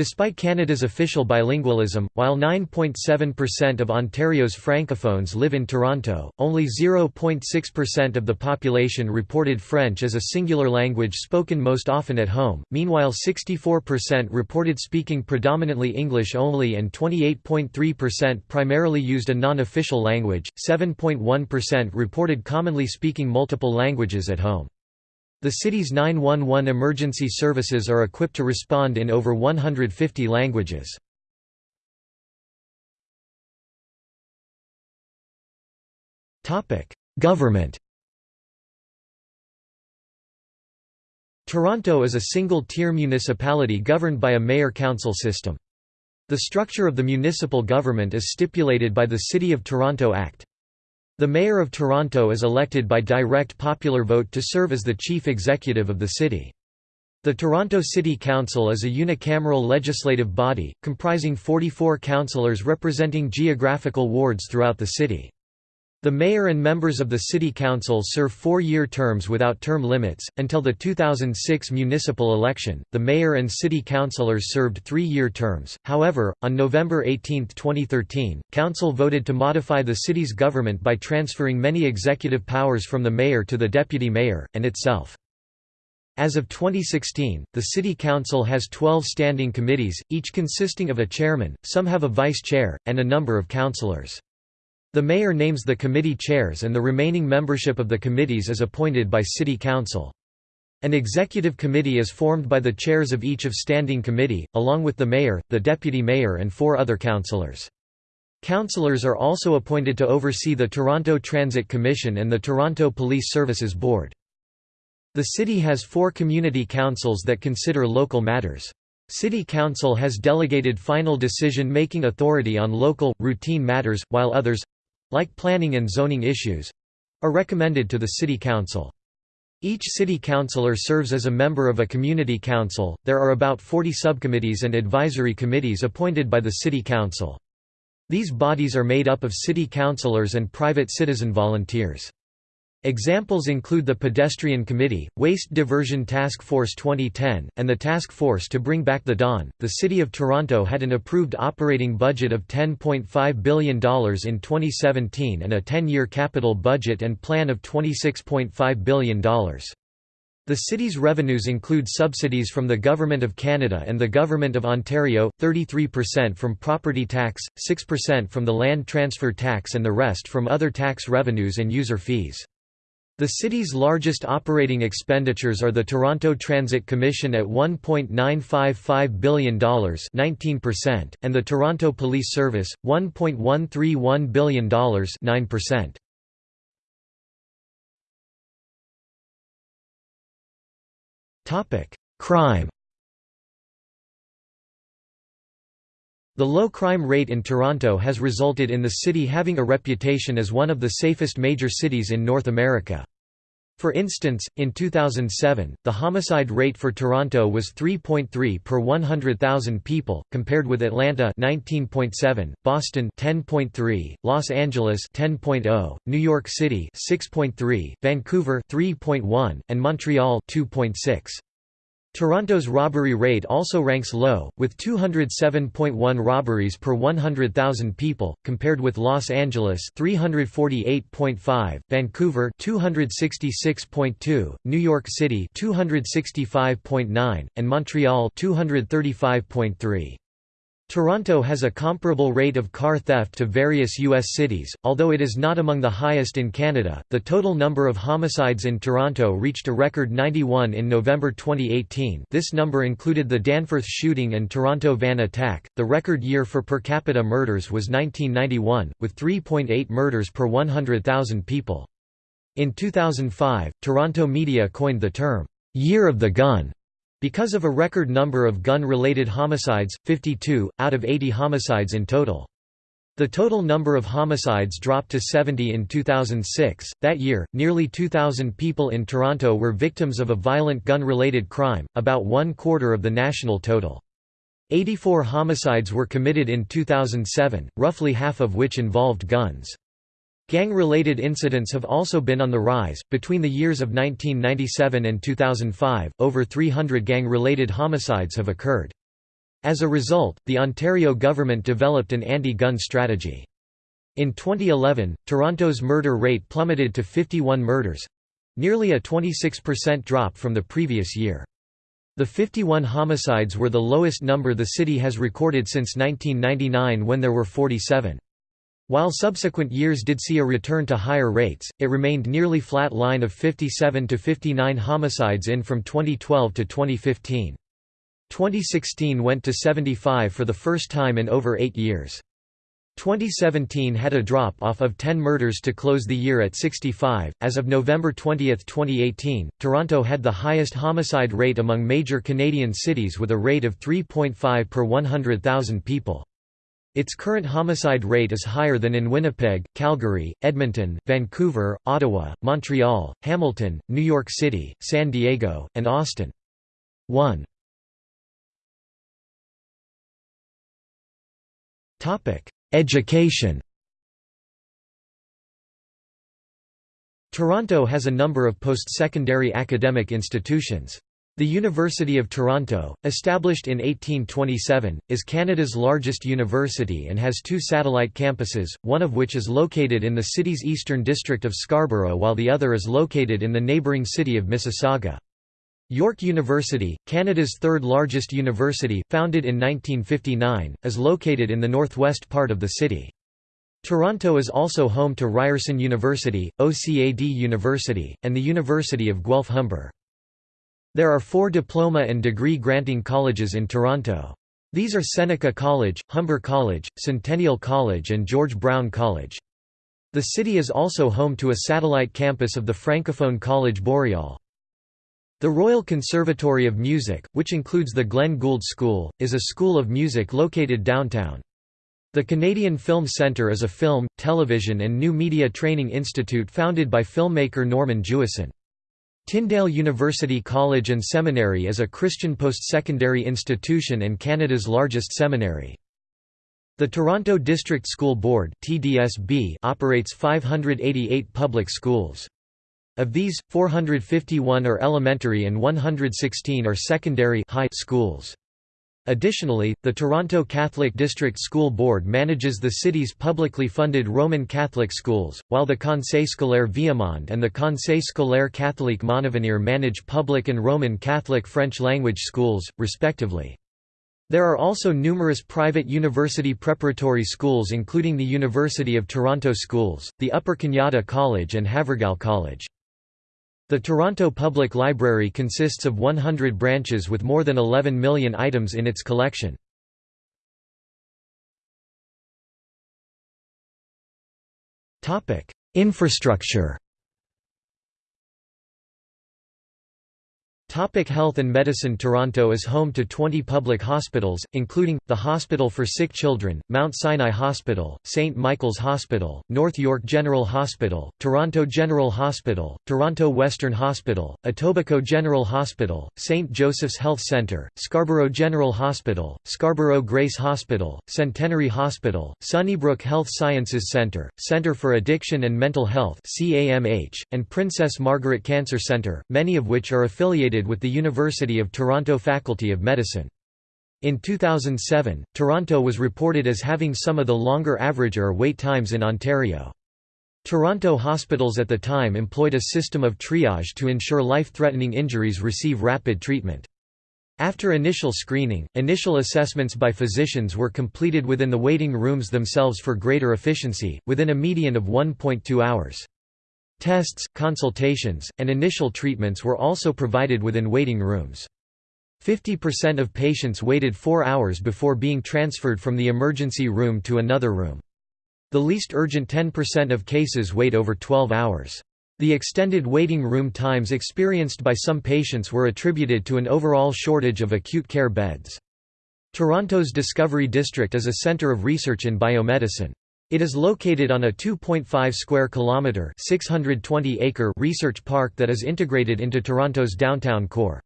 Despite Canada's official bilingualism, while 9.7% of Ontario's francophones live in Toronto, only 0.6% of the population reported French as a singular language spoken most often at home, meanwhile 64% reported speaking predominantly English only and 28.3% primarily used a non-official language, 7.1% reported commonly speaking multiple languages at home. The city's 911 emergency services are equipped to respond in over 150 languages. Government Toronto is a single-tier municipality governed by a mayor-council system. The structure of the municipal government is stipulated by the City of Toronto Act. The Mayor of Toronto is elected by direct popular vote to serve as the chief executive of the city. The Toronto City Council is a unicameral legislative body, comprising 44 councillors representing geographical wards throughout the city. The mayor and members of the city council serve four-year terms without term limits. Until the 2006 municipal election, the mayor and city councilors served three-year terms. However, on November 18, 2013, council voted to modify the city's government by transferring many executive powers from the mayor to the deputy mayor and itself. As of 2016, the City Council has 12 standing committees, each consisting of a chairman, some have a vice chair, and a number of councillors. The mayor names the committee chairs and the remaining membership of the committees is appointed by city council. An executive committee is formed by the chairs of each of standing committee, along with the mayor, the deputy mayor and four other councillors. Councillors are also appointed to oversee the Toronto Transit Commission and the Toronto Police Services Board. The city has four community councils that consider local matters. City Council has delegated final decision-making authority on local, routine matters, while others, like planning and zoning issues are recommended to the City Council. Each city councillor serves as a member of a community council. There are about 40 subcommittees and advisory committees appointed by the City Council. These bodies are made up of city councillors and private citizen volunteers. Examples include the Pedestrian Committee, Waste Diversion Task Force 2010, and the Task Force to Bring Back the Don. The City of Toronto had an approved operating budget of $10.5 billion in 2017 and a 10 year capital budget and plan of $26.5 billion. The city's revenues include subsidies from the Government of Canada and the Government of Ontario, 33% from property tax, 6% from the land transfer tax and the rest from other tax revenues and user fees. The city's largest operating expenditures are the Toronto Transit Commission at $1.955 billion 19%, and the Toronto Police Service, $1.131 billion 9%. Crime The low crime rate in Toronto has resulted in the city having a reputation as one of the safest major cities in North America. For instance, in 2007, the homicide rate for Toronto was 3.3 per 100,000 people, compared with Atlanta 19.7, Boston 10.3, Los Angeles 10.0, New York City 6.3, Vancouver 3.1, and Montreal 2.6. Toronto's robbery rate also ranks low, with 207.1 robberies per 100,000 people, compared with Los Angeles 348.5, Vancouver 266.2, New York City 265.9, and Montreal 235.3. Toronto has a comparable rate of car theft to various U.S. cities, although it is not among the highest in Canada. The total number of homicides in Toronto reached a record 91 in November 2018. This number included the Danforth shooting and Toronto van attack. The record year for per capita murders was 1991, with 3.8 murders per 100,000 people. In 2005, Toronto media coined the term, Year of the Gun because of a record number of gun-related homicides, 52, out of 80 homicides in total. The total number of homicides dropped to 70 in 2006. That year, nearly 2,000 people in Toronto were victims of a violent gun-related crime, about one quarter of the national total. 84 homicides were committed in 2007, roughly half of which involved guns. Gang-related incidents have also been on the rise. Between the years of 1997 and 2005, over 300 gang-related homicides have occurred. As a result, the Ontario government developed an anti-gun strategy. In 2011, Toronto's murder rate plummeted to 51 murders—nearly a 26% drop from the previous year. The 51 homicides were the lowest number the city has recorded since 1999 when there were 47. While subsequent years did see a return to higher rates, it remained nearly flat line of 57 to 59 homicides in from 2012 to 2015. 2016 went to 75 for the first time in over eight years. 2017 had a drop off of 10 murders to close the year at 65. As of November 20, 2018, Toronto had the highest homicide rate among major Canadian cities with a rate of 3.5 per 100,000 people. Its current homicide rate is higher than in Winnipeg, Calgary, Edmonton, Vancouver, Ottawa, Montreal, Hamilton, New York City, San Diego, and Austin. 1. Education Toronto has a number of post-secondary academic institutions. The University of Toronto, established in 1827, is Canada's largest university and has two satellite campuses, one of which is located in the city's eastern district of Scarborough while the other is located in the neighbouring city of Mississauga. York University, Canada's third largest university, founded in 1959, is located in the northwest part of the city. Toronto is also home to Ryerson University, OCAD University, and the University of Guelph-Humber. There are four diploma and degree granting colleges in Toronto. These are Seneca College, Humber College, Centennial College and George Brown College. The city is also home to a satellite campus of the Francophone College Boreal. The Royal Conservatory of Music, which includes the Glenn Gould School, is a school of music located downtown. The Canadian Film Centre is a film, television and new media training institute founded by filmmaker Norman Jewison. Tyndale University College and Seminary is a Christian post-secondary institution and Canada's largest seminary. The Toronto District School Board operates 588 public schools. Of these, 451 are elementary and 116 are secondary high schools. Additionally, the Toronto Catholic District School Board manages the city's publicly funded Roman Catholic schools, while the Conseil scolaire Viamonde and the Conseil scolaire catholique Montavenir manage public and Roman Catholic French-language schools, respectively. There are also numerous private university preparatory schools including the University of Toronto Schools, the Upper Canada College and Havergal College. The Toronto Public Library consists of 100 branches with more than 11 million items in its collection. Infrastructure Topic health and medicine Toronto is home to 20 public hospitals, including, the Hospital for Sick Children, Mount Sinai Hospital, St. Michael's Hospital, North York General Hospital, Toronto General Hospital, Toronto Western Hospital, Etobicoke General Hospital, St. Joseph's Health Centre, Scarborough General Hospital, Scarborough Grace Hospital, Centenary Hospital, Sunnybrook Health Sciences Centre, Centre for Addiction and Mental Health and Princess Margaret Cancer Centre, many of which are affiliated with the University of Toronto Faculty of Medicine. In 2007, Toronto was reported as having some of the longer average ER wait times in Ontario. Toronto hospitals at the time employed a system of triage to ensure life-threatening injuries receive rapid treatment. After initial screening, initial assessments by physicians were completed within the waiting rooms themselves for greater efficiency, within a median of 1.2 hours. Tests, consultations, and initial treatments were also provided within waiting rooms. 50% of patients waited four hours before being transferred from the emergency room to another room. The least urgent 10% of cases wait over 12 hours. The extended waiting room times experienced by some patients were attributed to an overall shortage of acute care beds. Toronto's Discovery District is a centre of research in biomedicine. It is located on a 2.5 square kilometer (620 acre) research park that is integrated into Toronto's downtown core.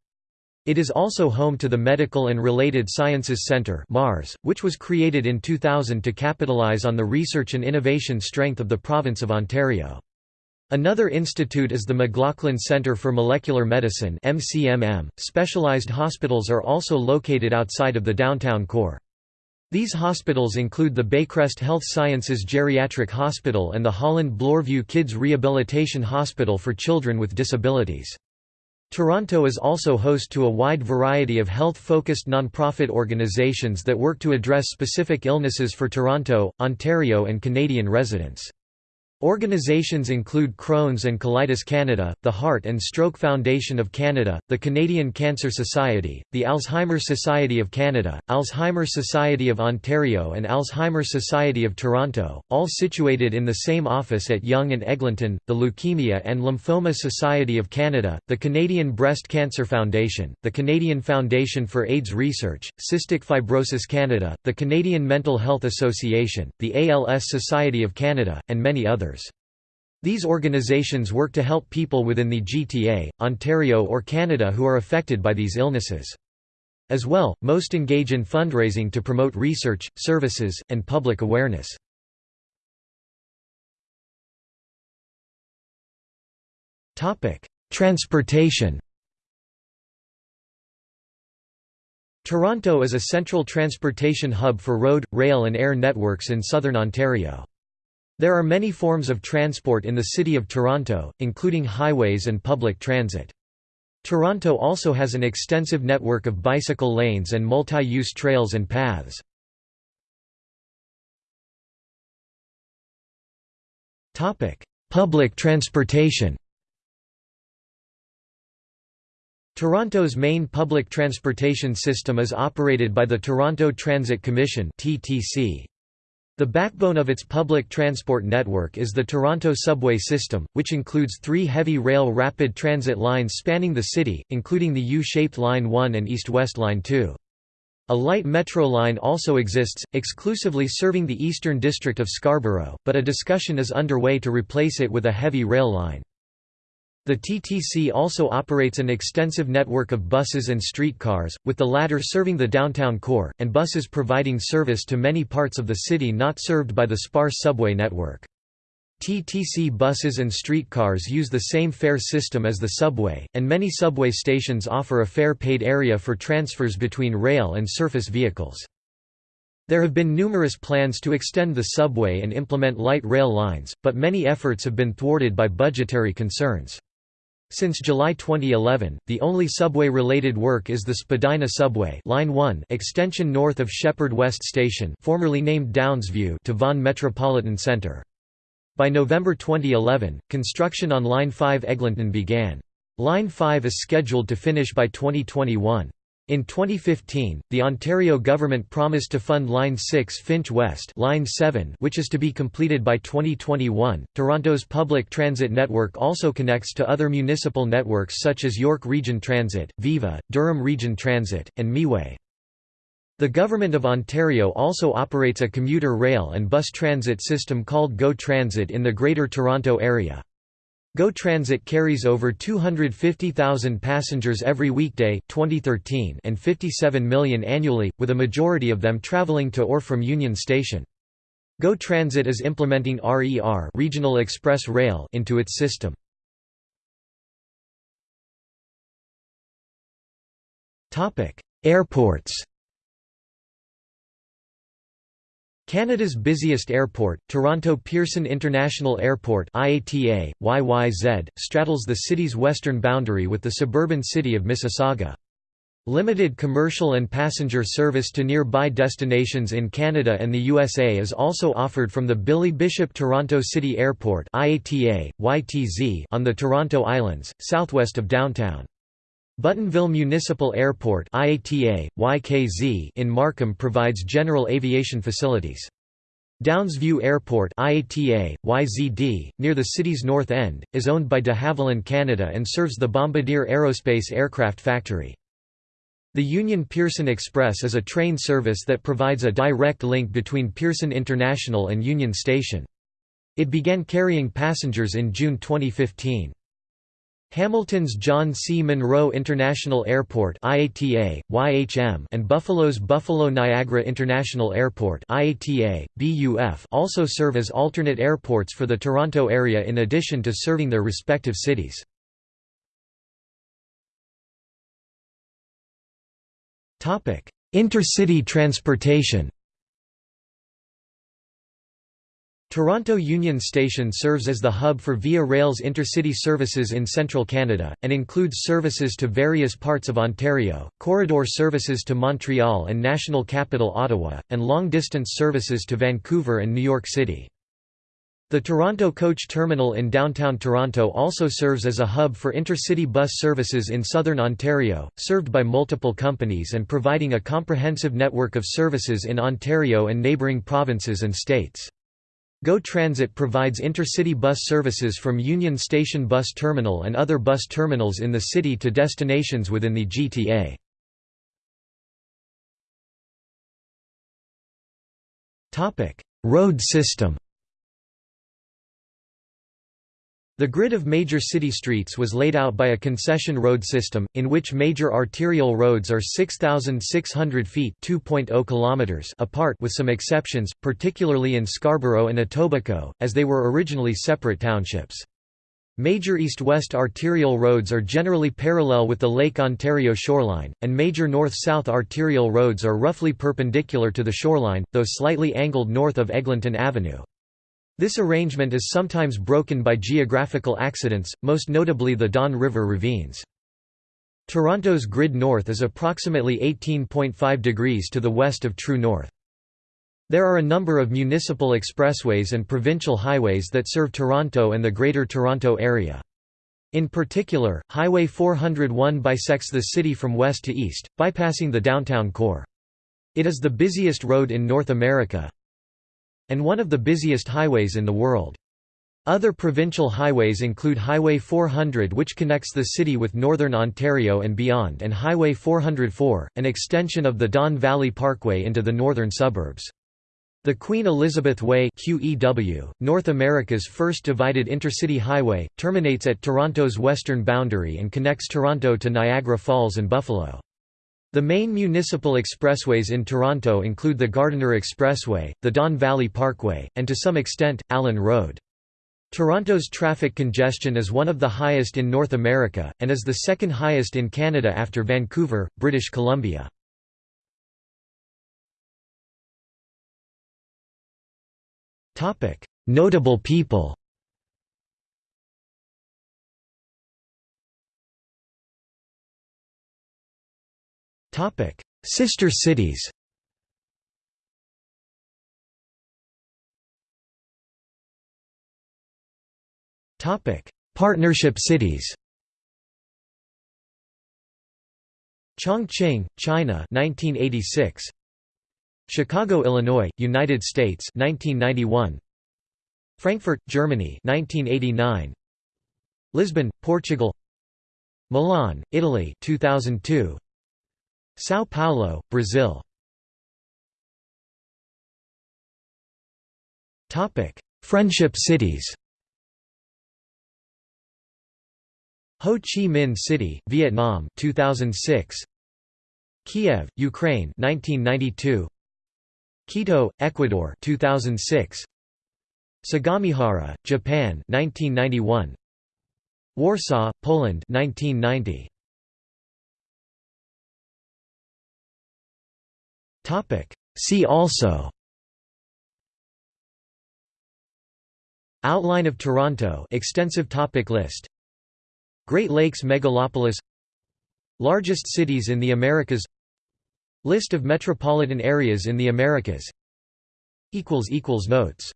It is also home to the Medical and Related Sciences Centre (MARS), which was created in 2000 to capitalize on the research and innovation strength of the province of Ontario. Another institute is the McLaughlin Centre for Molecular Medicine (MCMM). Specialized hospitals are also located outside of the downtown core. These hospitals include the Baycrest Health Sciences Geriatric Hospital and the Holland Bloorview Kids Rehabilitation Hospital for Children with Disabilities. Toronto is also host to a wide variety of health-focused nonprofit organizations that work to address specific illnesses for Toronto, Ontario and Canadian residents. Organizations include Crohn's and Colitis Canada, the Heart and Stroke Foundation of Canada, the Canadian Cancer Society, the Alzheimer's Society of Canada, Alzheimer's Society of Ontario and Alzheimer's Society of Toronto, all situated in the same office at Yonge and Eglinton, the Leukemia and Lymphoma Society of Canada, the Canadian Breast Cancer Foundation, the Canadian Foundation for AIDS Research, Cystic Fibrosis Canada, the Canadian Mental Health Association, the ALS Society of Canada, and many others. These organizations work to help people within the GTA, Ontario or Canada who are affected by these illnesses. As well, most engage in fundraising to promote research, services, and public awareness. Transportation Toronto is a central transportation hub for road, rail and air networks in southern Ontario. There are many forms of transport in the City of Toronto, including highways and public transit. Toronto also has an extensive network of bicycle lanes and multi-use trails and paths. Public transportation Toronto's main public transportation system is operated by the Toronto Transit Commission The backbone of its public transport network is the Toronto subway system, which includes three heavy rail rapid transit lines spanning the city, including the U-shaped Line 1 and East-West Line 2. A light metro line also exists, exclusively serving the eastern district of Scarborough, but a discussion is underway to replace it with a heavy rail line. The TTC also operates an extensive network of buses and streetcars, with the latter serving the downtown core, and buses providing service to many parts of the city not served by the sparse subway network. TTC buses and streetcars use the same fare system as the subway, and many subway stations offer a fare-paid area for transfers between rail and surface vehicles. There have been numerous plans to extend the subway and implement light rail lines, but many efforts have been thwarted by budgetary concerns. Since July 2011, the only subway-related work is the Spadina Subway Line 1 extension north of Sheppard West Station formerly named Downsview to Vaughan Metropolitan Centre. By November 2011, construction on Line 5 Eglinton began. Line 5 is scheduled to finish by 2021. In 2015, the Ontario government promised to fund Line 6 Finch West Line 7 which is to be completed by 2021. Toronto's public transit network also connects to other municipal networks such as York Region Transit, Viva, Durham Region Transit, and Miway. The Government of Ontario also operates a commuter rail and bus transit system called GO Transit in the Greater Toronto Area. GO Transit carries over 250,000 passengers every weekday 2013 and 57 million annually, with a majority of them travelling to or from Union Station. GO Transit is implementing RER Regional Express Rail into its system. Airports Canada's busiest airport, Toronto Pearson International Airport IATA, YYZ, straddles the city's western boundary with the suburban city of Mississauga. Limited commercial and passenger service to nearby destinations in Canada and the USA is also offered from the Billy Bishop Toronto City Airport IATA, YTZ on the Toronto Islands, southwest of downtown. Buttonville Municipal Airport IATA, YKZ in Markham provides general aviation facilities. Downsview Airport IATA, YZD, near the city's north end, is owned by de Havilland Canada and serves the Bombardier Aerospace aircraft factory. The Union Pearson Express is a train service that provides a direct link between Pearson International and Union Station. It began carrying passengers in June 2015. Hamilton's John C. Munro International Airport IATA, YHM, and Buffalo's Buffalo Niagara International Airport IATA, BUF, also serve as alternate airports for the Toronto area in addition to serving their respective cities. Intercity transportation Toronto Union Station serves as the hub for Via Rail's intercity services in central Canada, and includes services to various parts of Ontario, corridor services to Montreal and national capital Ottawa, and long-distance services to Vancouver and New York City. The Toronto Coach Terminal in downtown Toronto also serves as a hub for intercity bus services in southern Ontario, served by multiple companies and providing a comprehensive network of services in Ontario and neighbouring provinces and states. GO Transit provides intercity bus services from Union Station Bus Terminal and other bus terminals in the city to destinations within the GTA. Road system The grid of major city streets was laid out by a concession road system, in which major arterial roads are 6,600 feet oh kilometers apart with some exceptions, particularly in Scarborough and Etobicoke, as they were originally separate townships. Major east-west arterial roads are generally parallel with the Lake Ontario shoreline, and major north-south arterial roads are roughly perpendicular to the shoreline, though slightly angled north of Eglinton Avenue. This arrangement is sometimes broken by geographical accidents, most notably the Don River ravines. Toronto's grid north is approximately 18.5 degrees to the west of true north. There are a number of municipal expressways and provincial highways that serve Toronto and the Greater Toronto Area. In particular, Highway 401 bisects the city from west to east, bypassing the downtown core. It is the busiest road in North America and one of the busiest highways in the world. Other provincial highways include Highway 400 which connects the city with northern Ontario and beyond and Highway 404, an extension of the Don Valley Parkway into the northern suburbs. The Queen Elizabeth Way QEW, North America's first divided intercity highway, terminates at Toronto's western boundary and connects Toronto to Niagara Falls and Buffalo. The main municipal expressways in Toronto include the Gardiner Expressway, the Don Valley Parkway, and to some extent, Allen Road. Toronto's traffic congestion is one of the highest in North America, and is the second highest in Canada after Vancouver, British Columbia. Notable people. Topic: Sister cities. Topic: Partnership cities. Chongqing, China 1986 Chicago, Illinois, United States 1991 Frankfurt, Germany 1989 Lisbon, Portugal. Milan, Italy 2002 São Paulo, Brazil. Topic: Friendship cities. Ho Chi Minh City, Vietnam 2006 Kiev, Ukraine 1992 Quito, Ecuador 2006 Sagamihara, Japan 1991 Warsaw, Poland 1990 See also Outline of Toronto extensive topic list Great Lakes megalopolis Largest cities in the Americas List of metropolitan areas in the Americas Notes